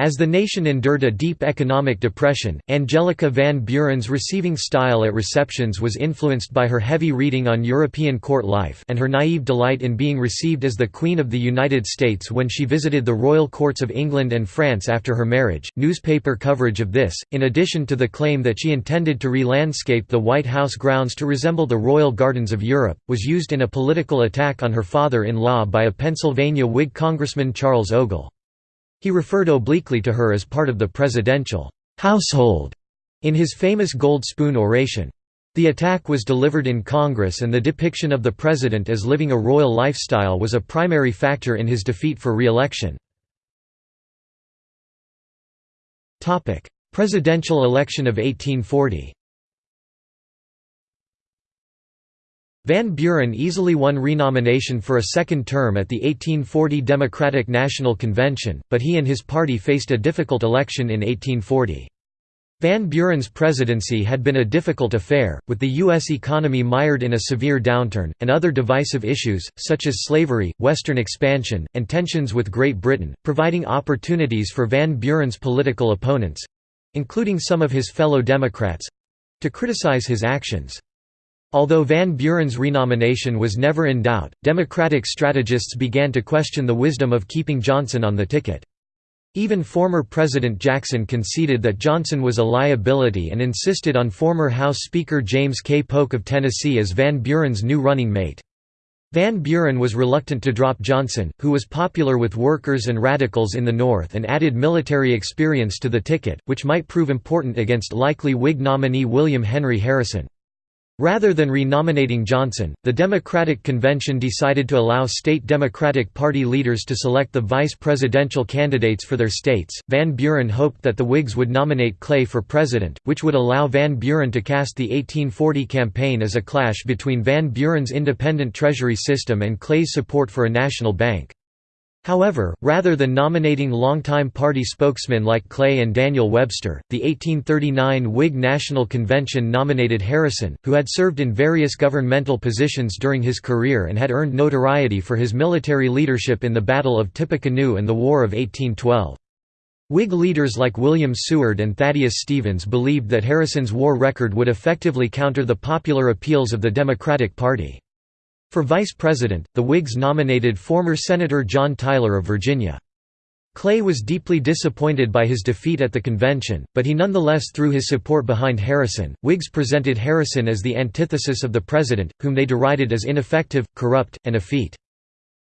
As the nation endured a deep economic depression, Angelica Van Buren's receiving style at receptions was influenced by her heavy reading on European court life and her naive delight in being received as the Queen of the United States when she visited the royal courts of England and France after her marriage. Newspaper coverage of this, in addition to the claim that she intended to re-landscape the White House grounds to resemble the royal gardens of Europe, was used in a political attack on her father-in-law by a Pennsylvania Whig Congressman Charles Ogle. He referred obliquely to her as part of the presidential household in his famous Gold Spoon oration. The attack was delivered in Congress and the depiction of the president as living a royal lifestyle was a primary factor in his defeat for re-election. Presidential election of 1840 Van Buren easily won renomination for a second term at the 1840 Democratic National Convention, but he and his party faced a difficult election in 1840. Van Buren's presidency had been a difficult affair, with the U.S. economy mired in a severe downturn, and other divisive issues, such as slavery, Western expansion, and tensions with Great Britain, providing opportunities for Van Buren's political opponents—including some of his fellow Democrats—to criticize his actions. Although Van Buren's renomination was never in doubt, Democratic strategists began to question the wisdom of keeping Johnson on the ticket. Even former President Jackson conceded that Johnson was a liability and insisted on former House Speaker James K. Polk of Tennessee as Van Buren's new running mate. Van Buren was reluctant to drop Johnson, who was popular with workers and radicals in the North and added military experience to the ticket, which might prove important against likely Whig nominee William Henry Harrison. Rather than renominating Johnson, the Democratic Convention decided to allow state Democratic Party leaders to select the vice presidential candidates for their states. Van Buren hoped that the Whigs would nominate Clay for president, which would allow Van Buren to cast the 1840 campaign as a clash between Van Buren's independent treasury system and Clay's support for a national bank. However, rather than nominating longtime party spokesmen like Clay and Daniel Webster, the 1839 Whig National Convention nominated Harrison, who had served in various governmental positions during his career and had earned notoriety for his military leadership in the Battle of Tippecanoe and the War of 1812. Whig leaders like William Seward and Thaddeus Stevens believed that Harrison's war record would effectively counter the popular appeals of the Democratic Party. For vice president, the Whigs nominated former Senator John Tyler of Virginia. Clay was deeply disappointed by his defeat at the convention, but he nonetheless threw his support behind Harrison. Whigs presented Harrison as the antithesis of the president, whom they derided as ineffective, corrupt, and effete.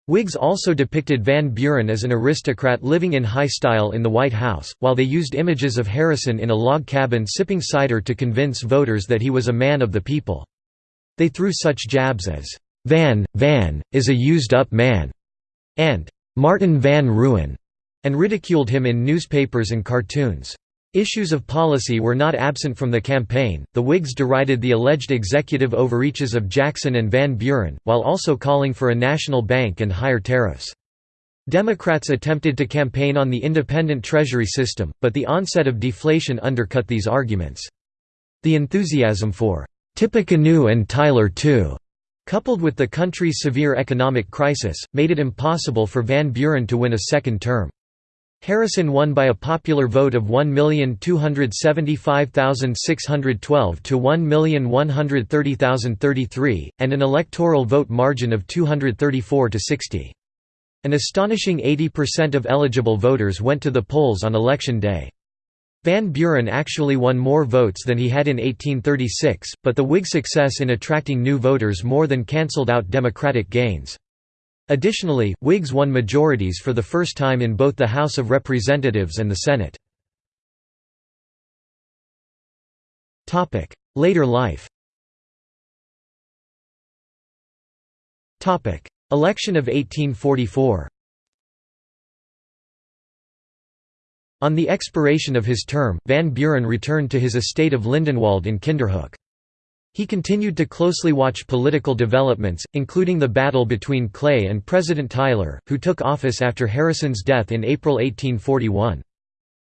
Whigs also depicted Van Buren as an aristocrat living in high style in the White House, while they used images of Harrison in a log cabin sipping cider to convince voters that he was a man of the people. They threw such jabs as, Van, Van, is a used-up man, and Martin Van Ruin, and ridiculed him in newspapers and cartoons. Issues of policy were not absent from the campaign. The Whigs derided the alleged executive overreaches of Jackson and Van Buren, while also calling for a national bank and higher tariffs. Democrats attempted to campaign on the independent treasury system, but the onset of deflation undercut these arguments. The enthusiasm for Tippecanoe and Tyler too coupled with the country's severe economic crisis, made it impossible for Van Buren to win a second term. Harrison won by a popular vote of 1,275,612 to 1,130,033, and an electoral vote margin of 234 to 60. An astonishing 80% of eligible voters went to the polls on election day. Van Buren actually won more votes than he had in 1836, but the Whig success in attracting new voters more than cancelled out Democratic gains. Additionally, Whigs won majorities for the first time in both the House of Representatives and the Senate. Later life Election of 1844 On the expiration of his term, Van Buren returned to his estate of Lindenwald in Kinderhook. He continued to closely watch political developments, including the battle between Clay and President Tyler, who took office after Harrison's death in April 1841.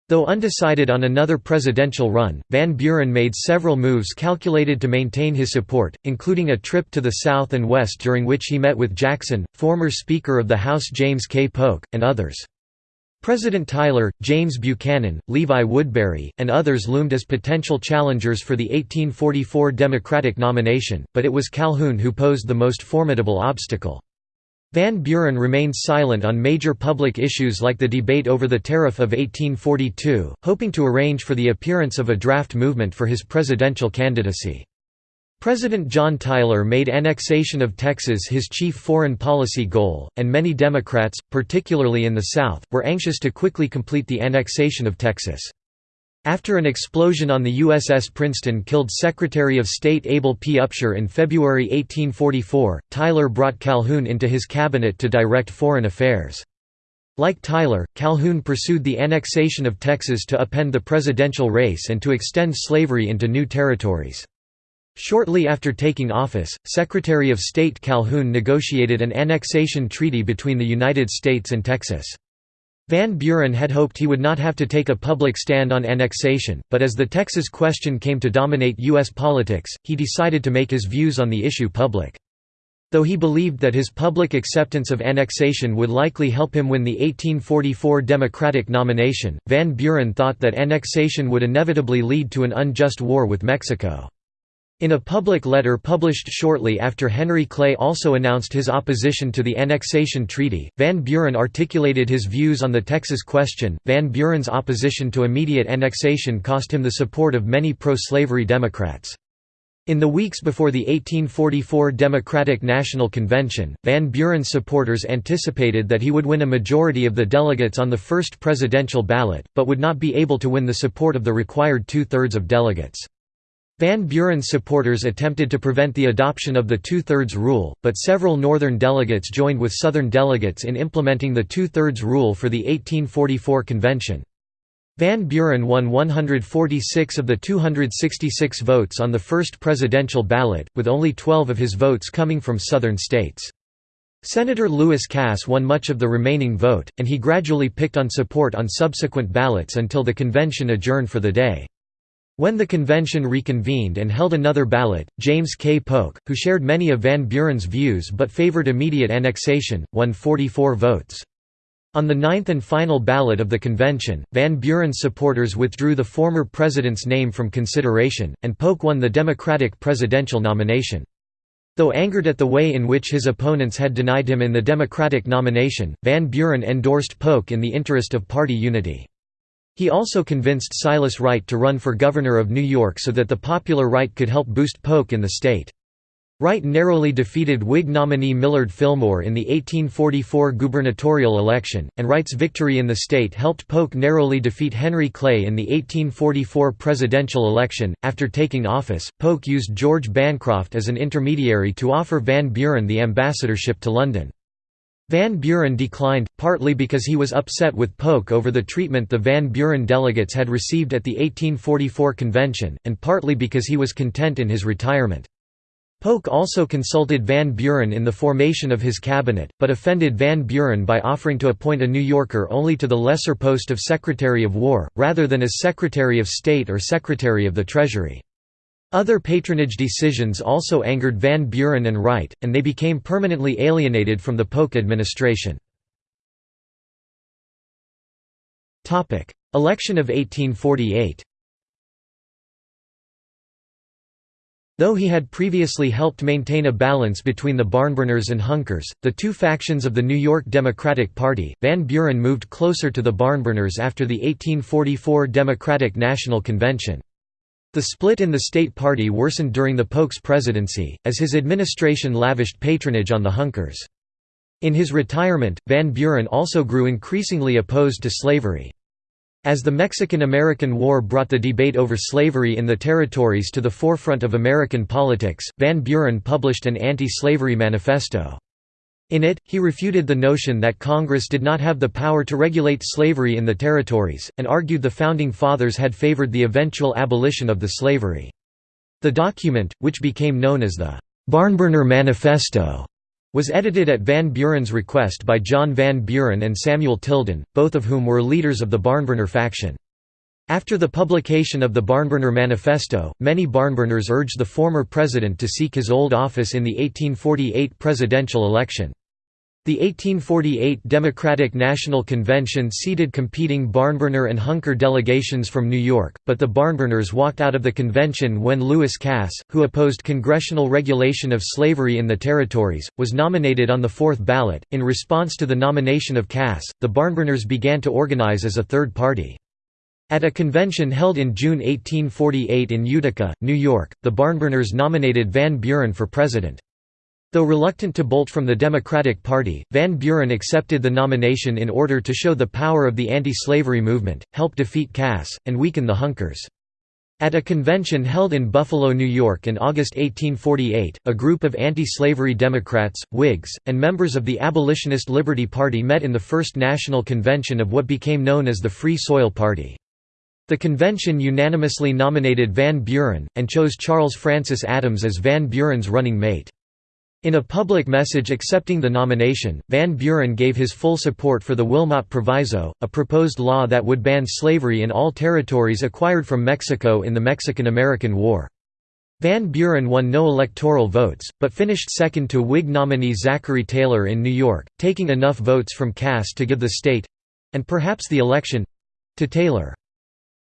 Though undecided on another presidential run, Van Buren made several moves calculated to maintain his support, including a trip to the South and West during which he met with Jackson, former Speaker of the House James K. Polk, and others. President Tyler, James Buchanan, Levi Woodbury, and others loomed as potential challengers for the 1844 Democratic nomination, but it was Calhoun who posed the most formidable obstacle. Van Buren remained silent on major public issues like the debate over the tariff of 1842, hoping to arrange for the appearance of a draft movement for his presidential candidacy. President John Tyler made annexation of Texas his chief foreign policy goal, and many Democrats, particularly in the South, were anxious to quickly complete the annexation of Texas. After an explosion on the USS Princeton killed Secretary of State Abel P. Upshur in February 1844, Tyler brought Calhoun into his cabinet to direct foreign affairs. Like Tyler, Calhoun pursued the annexation of Texas to upend the presidential race and to extend slavery into new territories. Shortly after taking office, Secretary of State Calhoun negotiated an annexation treaty between the United States and Texas. Van Buren had hoped he would not have to take a public stand on annexation, but as the Texas question came to dominate U.S. politics, he decided to make his views on the issue public. Though he believed that his public acceptance of annexation would likely help him win the 1844 Democratic nomination, Van Buren thought that annexation would inevitably lead to an unjust war with Mexico. In a public letter published shortly after Henry Clay also announced his opposition to the annexation treaty, Van Buren articulated his views on the Texas question. Van Buren's opposition to immediate annexation cost him the support of many pro-slavery Democrats. In the weeks before the 1844 Democratic National Convention, Van Buren's supporters anticipated that he would win a majority of the delegates on the first presidential ballot, but would not be able to win the support of the required two-thirds of delegates. Van Buren's supporters attempted to prevent the adoption of the two-thirds rule, but several Northern delegates joined with Southern delegates in implementing the two-thirds rule for the 1844 convention. Van Buren won 146 of the 266 votes on the first presidential ballot, with only 12 of his votes coming from Southern states. Senator Lewis Cass won much of the remaining vote, and he gradually picked on support on subsequent ballots until the convention adjourned for the day. When the convention reconvened and held another ballot, James K. Polk, who shared many of Van Buren's views but favored immediate annexation, won 44 votes. On the ninth and final ballot of the convention, Van Buren's supporters withdrew the former president's name from consideration, and Polk won the Democratic presidential nomination. Though angered at the way in which his opponents had denied him in the Democratic nomination, Van Buren endorsed Polk in the interest of party unity. He also convinced Silas Wright to run for governor of New York so that the popular Wright could help boost Polk in the state. Wright narrowly defeated Whig nominee Millard Fillmore in the 1844 gubernatorial election, and Wright's victory in the state helped Polk narrowly defeat Henry Clay in the 1844 presidential election. After taking office, Polk used George Bancroft as an intermediary to offer Van Buren the ambassadorship to London. Van Buren declined, partly because he was upset with Polk over the treatment the Van Buren delegates had received at the 1844 convention, and partly because he was content in his retirement. Polk also consulted Van Buren in the formation of his cabinet, but offended Van Buren by offering to appoint a New Yorker only to the lesser post of Secretary of War, rather than as Secretary of State or Secretary of the Treasury. Other patronage decisions also angered Van Buren and Wright, and they became permanently alienated from the Polk administration. Election of 1848 Though he had previously helped maintain a balance between the Barnburners and Hunkers, the two factions of the New York Democratic Party, Van Buren moved closer to the Barnburners after the 1844 Democratic National Convention. The split in the state party worsened during the Polk's presidency, as his administration lavished patronage on the Hunkers. In his retirement, Van Buren also grew increasingly opposed to slavery. As the Mexican–American War brought the debate over slavery in the territories to the forefront of American politics, Van Buren published an anti-slavery manifesto. In it, he refuted the notion that Congress did not have the power to regulate slavery in the territories, and argued the Founding Fathers had favored the eventual abolition of the slavery. The document, which became known as the Barnburner Manifesto, was edited at Van Buren's request by John Van Buren and Samuel Tilden, both of whom were leaders of the Barnburner faction. After the publication of the Barnburner Manifesto, many Barnburners urged the former president to seek his old office in the 1848 presidential election. The 1848 Democratic National Convention seated competing Barnburner and Hunker delegations from New York, but the Barnburners walked out of the convention when Lewis Cass, who opposed congressional regulation of slavery in the territories, was nominated on the fourth ballot. In response to the nomination of Cass, the Barnburners began to organize as a third party. At a convention held in June 1848 in Utica, New York, the Barnburners nominated Van Buren for president. Though reluctant to bolt from the Democratic Party, Van Buren accepted the nomination in order to show the power of the anti-slavery movement, help defeat Cass, and weaken the Hunkers. At a convention held in Buffalo, New York in August 1848, a group of anti-slavery Democrats, Whigs, and members of the Abolitionist Liberty Party met in the first national convention of what became known as the Free Soil Party. The convention unanimously nominated Van Buren, and chose Charles Francis Adams as Van Buren's running mate. In a public message accepting the nomination, Van Buren gave his full support for the Wilmot Proviso, a proposed law that would ban slavery in all territories acquired from Mexico in the Mexican–American War. Van Buren won no electoral votes, but finished second to Whig nominee Zachary Taylor in New York, taking enough votes from Cass to give the state—and perhaps the election—to Taylor.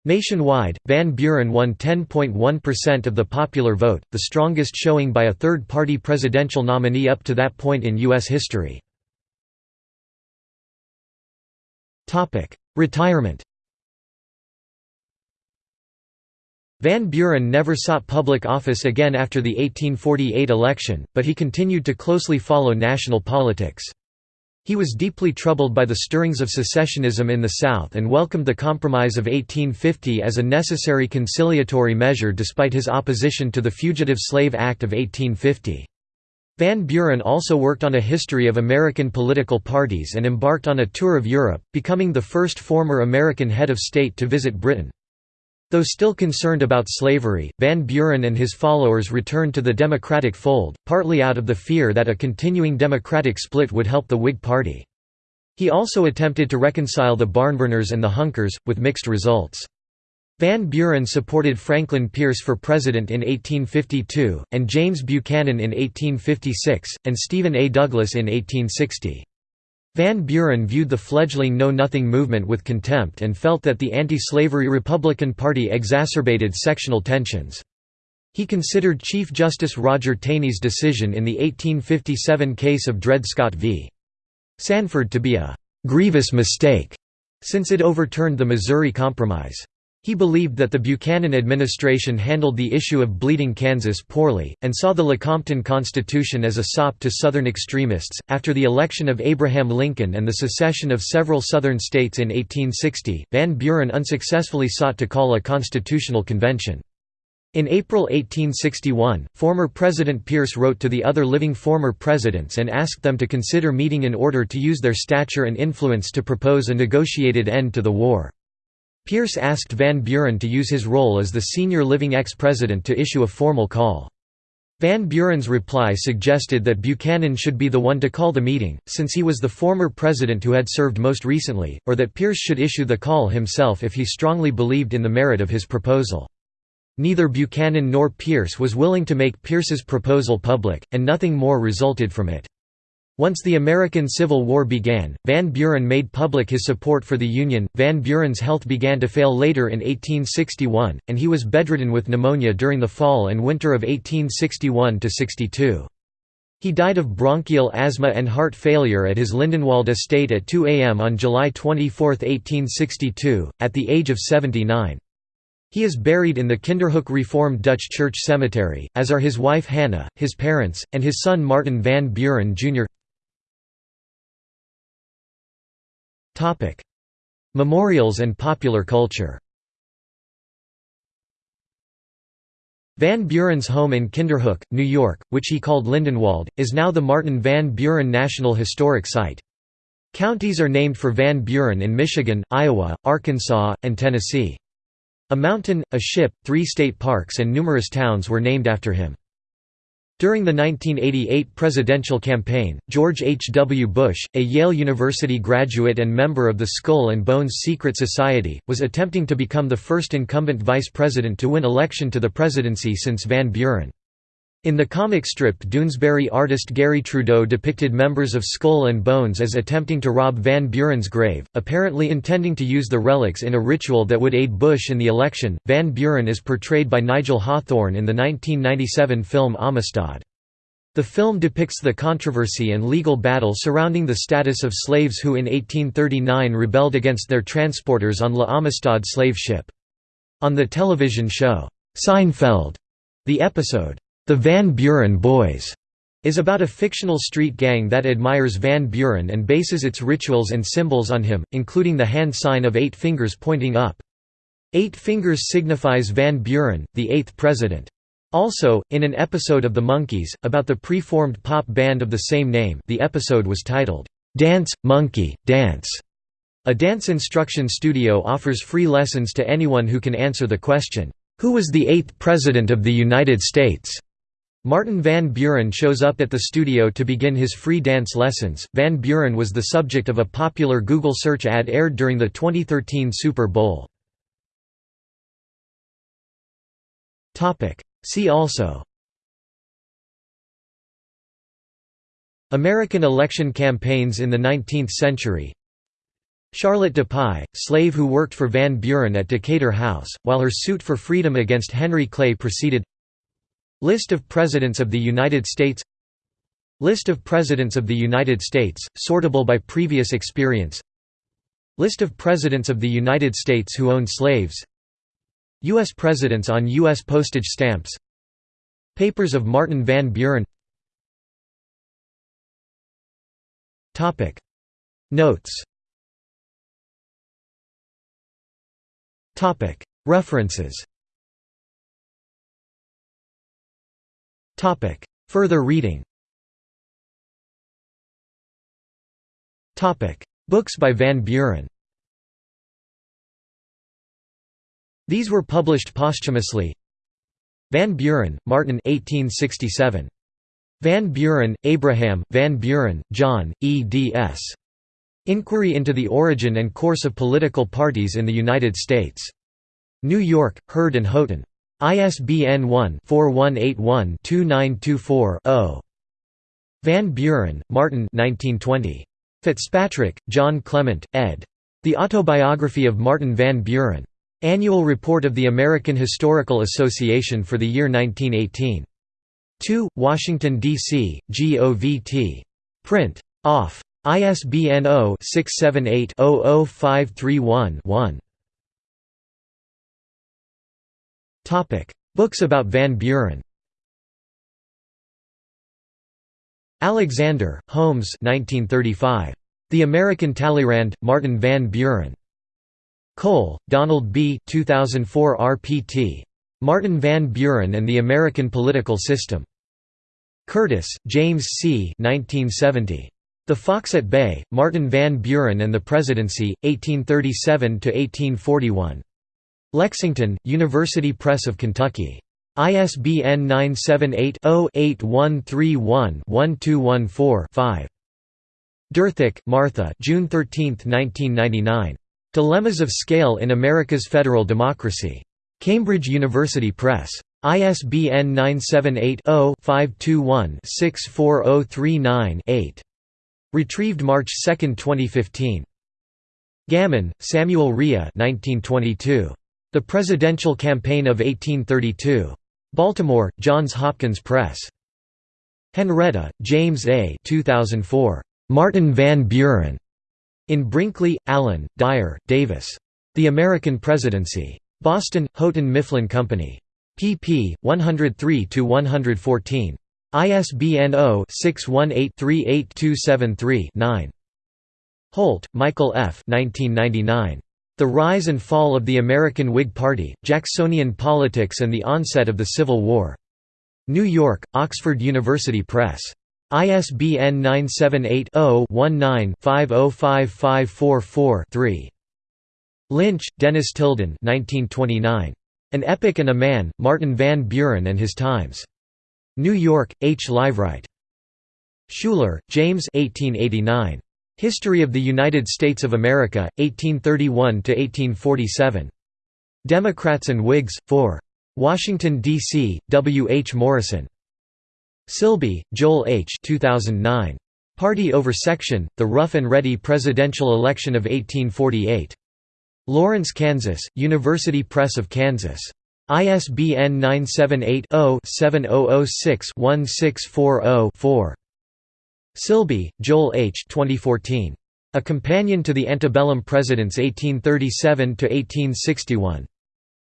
Nationwide, Van Buren won 10.1% of the popular vote, the strongest showing by a third-party presidential nominee up to that point in U.S. history. Retirement Van Buren never sought public office again after the 1848 election, but he continued to closely follow national politics. He was deeply troubled by the stirrings of secessionism in the South and welcomed the Compromise of 1850 as a necessary conciliatory measure despite his opposition to the Fugitive Slave Act of 1850. Van Buren also worked on a history of American political parties and embarked on a tour of Europe, becoming the first former American head of state to visit Britain. Though still concerned about slavery, Van Buren and his followers returned to the Democratic fold, partly out of the fear that a continuing Democratic split would help the Whig Party. He also attempted to reconcile the Barnburners and the Hunkers, with mixed results. Van Buren supported Franklin Pierce for president in 1852, and James Buchanan in 1856, and Stephen A. Douglas in 1860. Van Buren viewed the fledgling Know Nothing movement with contempt and felt that the anti-slavery Republican Party exacerbated sectional tensions. He considered Chief Justice Roger Taney's decision in the 1857 case of Dred Scott v. Sandford to be a «grievous mistake», since it overturned the Missouri Compromise. He believed that the Buchanan administration handled the issue of Bleeding Kansas poorly, and saw the Lecompton Constitution as a sop to Southern extremists. After the election of Abraham Lincoln and the secession of several Southern states in 1860, Van Buren unsuccessfully sought to call a constitutional convention. In April 1861, former President Pierce wrote to the other living former presidents and asked them to consider meeting in order to use their stature and influence to propose a negotiated end to the war. Pierce asked Van Buren to use his role as the senior living ex-president to issue a formal call. Van Buren's reply suggested that Buchanan should be the one to call the meeting, since he was the former president who had served most recently, or that Pierce should issue the call himself if he strongly believed in the merit of his proposal. Neither Buchanan nor Pierce was willing to make Pierce's proposal public, and nothing more resulted from it. Once the American Civil War began, Van Buren made public his support for the Union. Van Buren's health began to fail later in 1861, and he was bedridden with pneumonia during the fall and winter of 1861 62. He died of bronchial asthma and heart failure at his Lindenwald estate at 2 a.m. on July 24, 1862, at the age of 79. He is buried in the Kinderhook Reformed Dutch Church Cemetery, as are his wife Hannah, his parents, and his son Martin Van Buren Jr. Topic: Memorials and popular culture. Van Buren's home in Kinderhook, New York, which he called Lindenwald, is now the Martin Van Buren National Historic Site. Counties are named for Van Buren in Michigan, Iowa, Arkansas, and Tennessee. A mountain, a ship, three state parks and numerous towns were named after him. During the 1988 presidential campaign, George H. W. Bush, a Yale University graduate and member of the Skull and Bones Secret Society, was attempting to become the first incumbent vice president to win election to the presidency since Van Buren. In the comic strip Doonesbury artist Garry Trudeau depicted members of Skull and Bones as attempting to rob Van Buren's grave, apparently intending to use the relics in a ritual that would aid Bush in the election. Van Buren is portrayed by Nigel Hawthorne in the 1997 film Amistad. The film depicts the controversy and legal battle surrounding the status of slaves who in 1839 rebelled against their transporters on La Amistad slave ship. On the television show, Seinfeld, the episode, the Van Buren Boys is about a fictional street gang that admires Van Buren and bases its rituals and symbols on him, including the hand sign of eight fingers pointing up. Eight fingers signifies Van Buren, the eighth president. Also, in an episode of The Monkees, about the pre-formed pop band of the same name the episode was titled, "'Dance, Monkey, Dance". A dance instruction studio offers free lessons to anyone who can answer the question, "'Who was the eighth President of the United States?' Martin Van Buren shows up at the studio to begin his free dance lessons. Van Buren was the subject of a popular Google search ad aired during the 2013 Super Bowl. Topic: See also American election campaigns in the 19th century Charlotte Dupuy, slave who worked for Van Buren at Decatur House, while her suit for freedom against Henry Clay proceeded List of Presidents of the United States List of Presidents of the United States, sortable by previous experience List of Presidents of the United States who owned slaves U.S. Presidents on U.S. postage stamps Papers of Martin Van Buren Notes References Further reading Books by Van Buren These were published posthumously Van Buren, Martin 1867. Van Buren, Abraham, Van Buren, John, eds. Inquiry into the Origin and Course of Political Parties in the United States. New York, Hurd and Houghton. ISBN 1-4181-2924-0. Van Buren, Martin 1920. Fitzpatrick, John Clement, ed. The Autobiography of Martin Van Buren. Annual Report of the American Historical Association for the year 1918. 2, Washington, D.C., GOVT. Print. Off. ISBN 0-678-00531-1. Books about Van Buren Alexander, Holmes 1935. The American Talleyrand, Martin Van Buren. Cole, Donald B. 2004 RPT. Martin Van Buren and the American Political System. Curtis, James C. 1970. The Fox at Bay, Martin Van Buren and the Presidency, 1837–1841. Lexington, University Press of Kentucky. ISBN 978-0-8131-1214-5. Derthick, Martha June 13, 1999. Dilemmas of Scale in America's Federal Democracy. Cambridge University Press. ISBN 978-0-521-64039-8. Retrieved March 2, 2015. Gammon, Samuel Rea 1922. The Presidential Campaign of 1832. Baltimore, Johns Hopkins Press. Henretta, James A. 2004. Martin Van Buren. In Brinkley, Alan, Dyer, Davis. The American Presidency. Boston, Houghton Mifflin Company. pp. 103–114. ISBN 0-618-38273-9. Holt, Michael F. 1999. The Rise and Fall of the American Whig Party, Jacksonian Politics and the Onset of the Civil War. New York, Oxford University Press. ISBN 978-0-19-505544-3. Lynch, Dennis Tilden 1929. An Epic and a Man, Martin Van Buren and His Times. New York, H. Liveright. Schouler, James 1889. History of the United States of America, 1831–1847. Democrats and Whigs, 4. Washington, D.C., W. H. Morrison. Silbey, Joel H. 2009. Party over Section, The Rough and Ready Presidential Election of 1848. Lawrence, Kansas, University Press of Kansas. ISBN 978-0-7006-1640-4. Silbey, Joel H. 2014. A Companion to the Antebellum Presidents 1837–1861.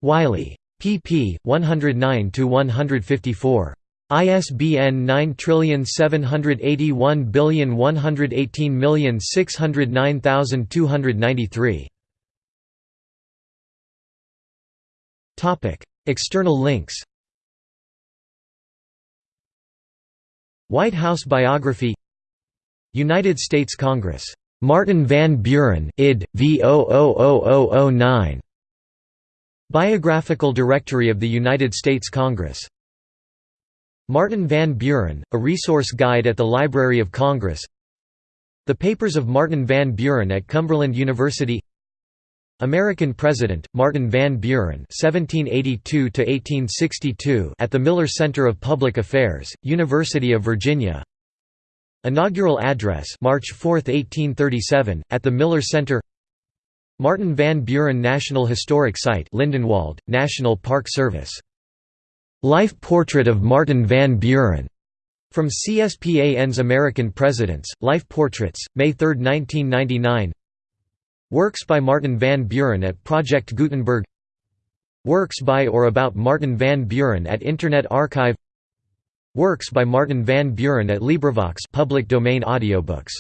Wiley. pp. 109–154. ISBN 9781118609293. Topic: External links. White House biography United States Congress. Martin Van Buren id. v 00009. Biographical Directory of the United States Congress Martin Van Buren, A Resource Guide at the Library of Congress The Papers of Martin Van Buren at Cumberland University American President, Martin Van Buren (1782–1862) at the Miller Center of Public Affairs, University of Virginia. Inaugural address, March 4, 1837, at the Miller Center. Martin Van Buren National Historic Site Lindenwald, National Park Service. Life Portrait of Martin Van Buren. From CSPAN's American Presidents, Life Portraits, May 3, 1999 Works by Martin Van Buren at Project Gutenberg Works by or about Martin Van Buren at Internet Archive Works by Martin Van Buren at LibriVox public domain audiobooks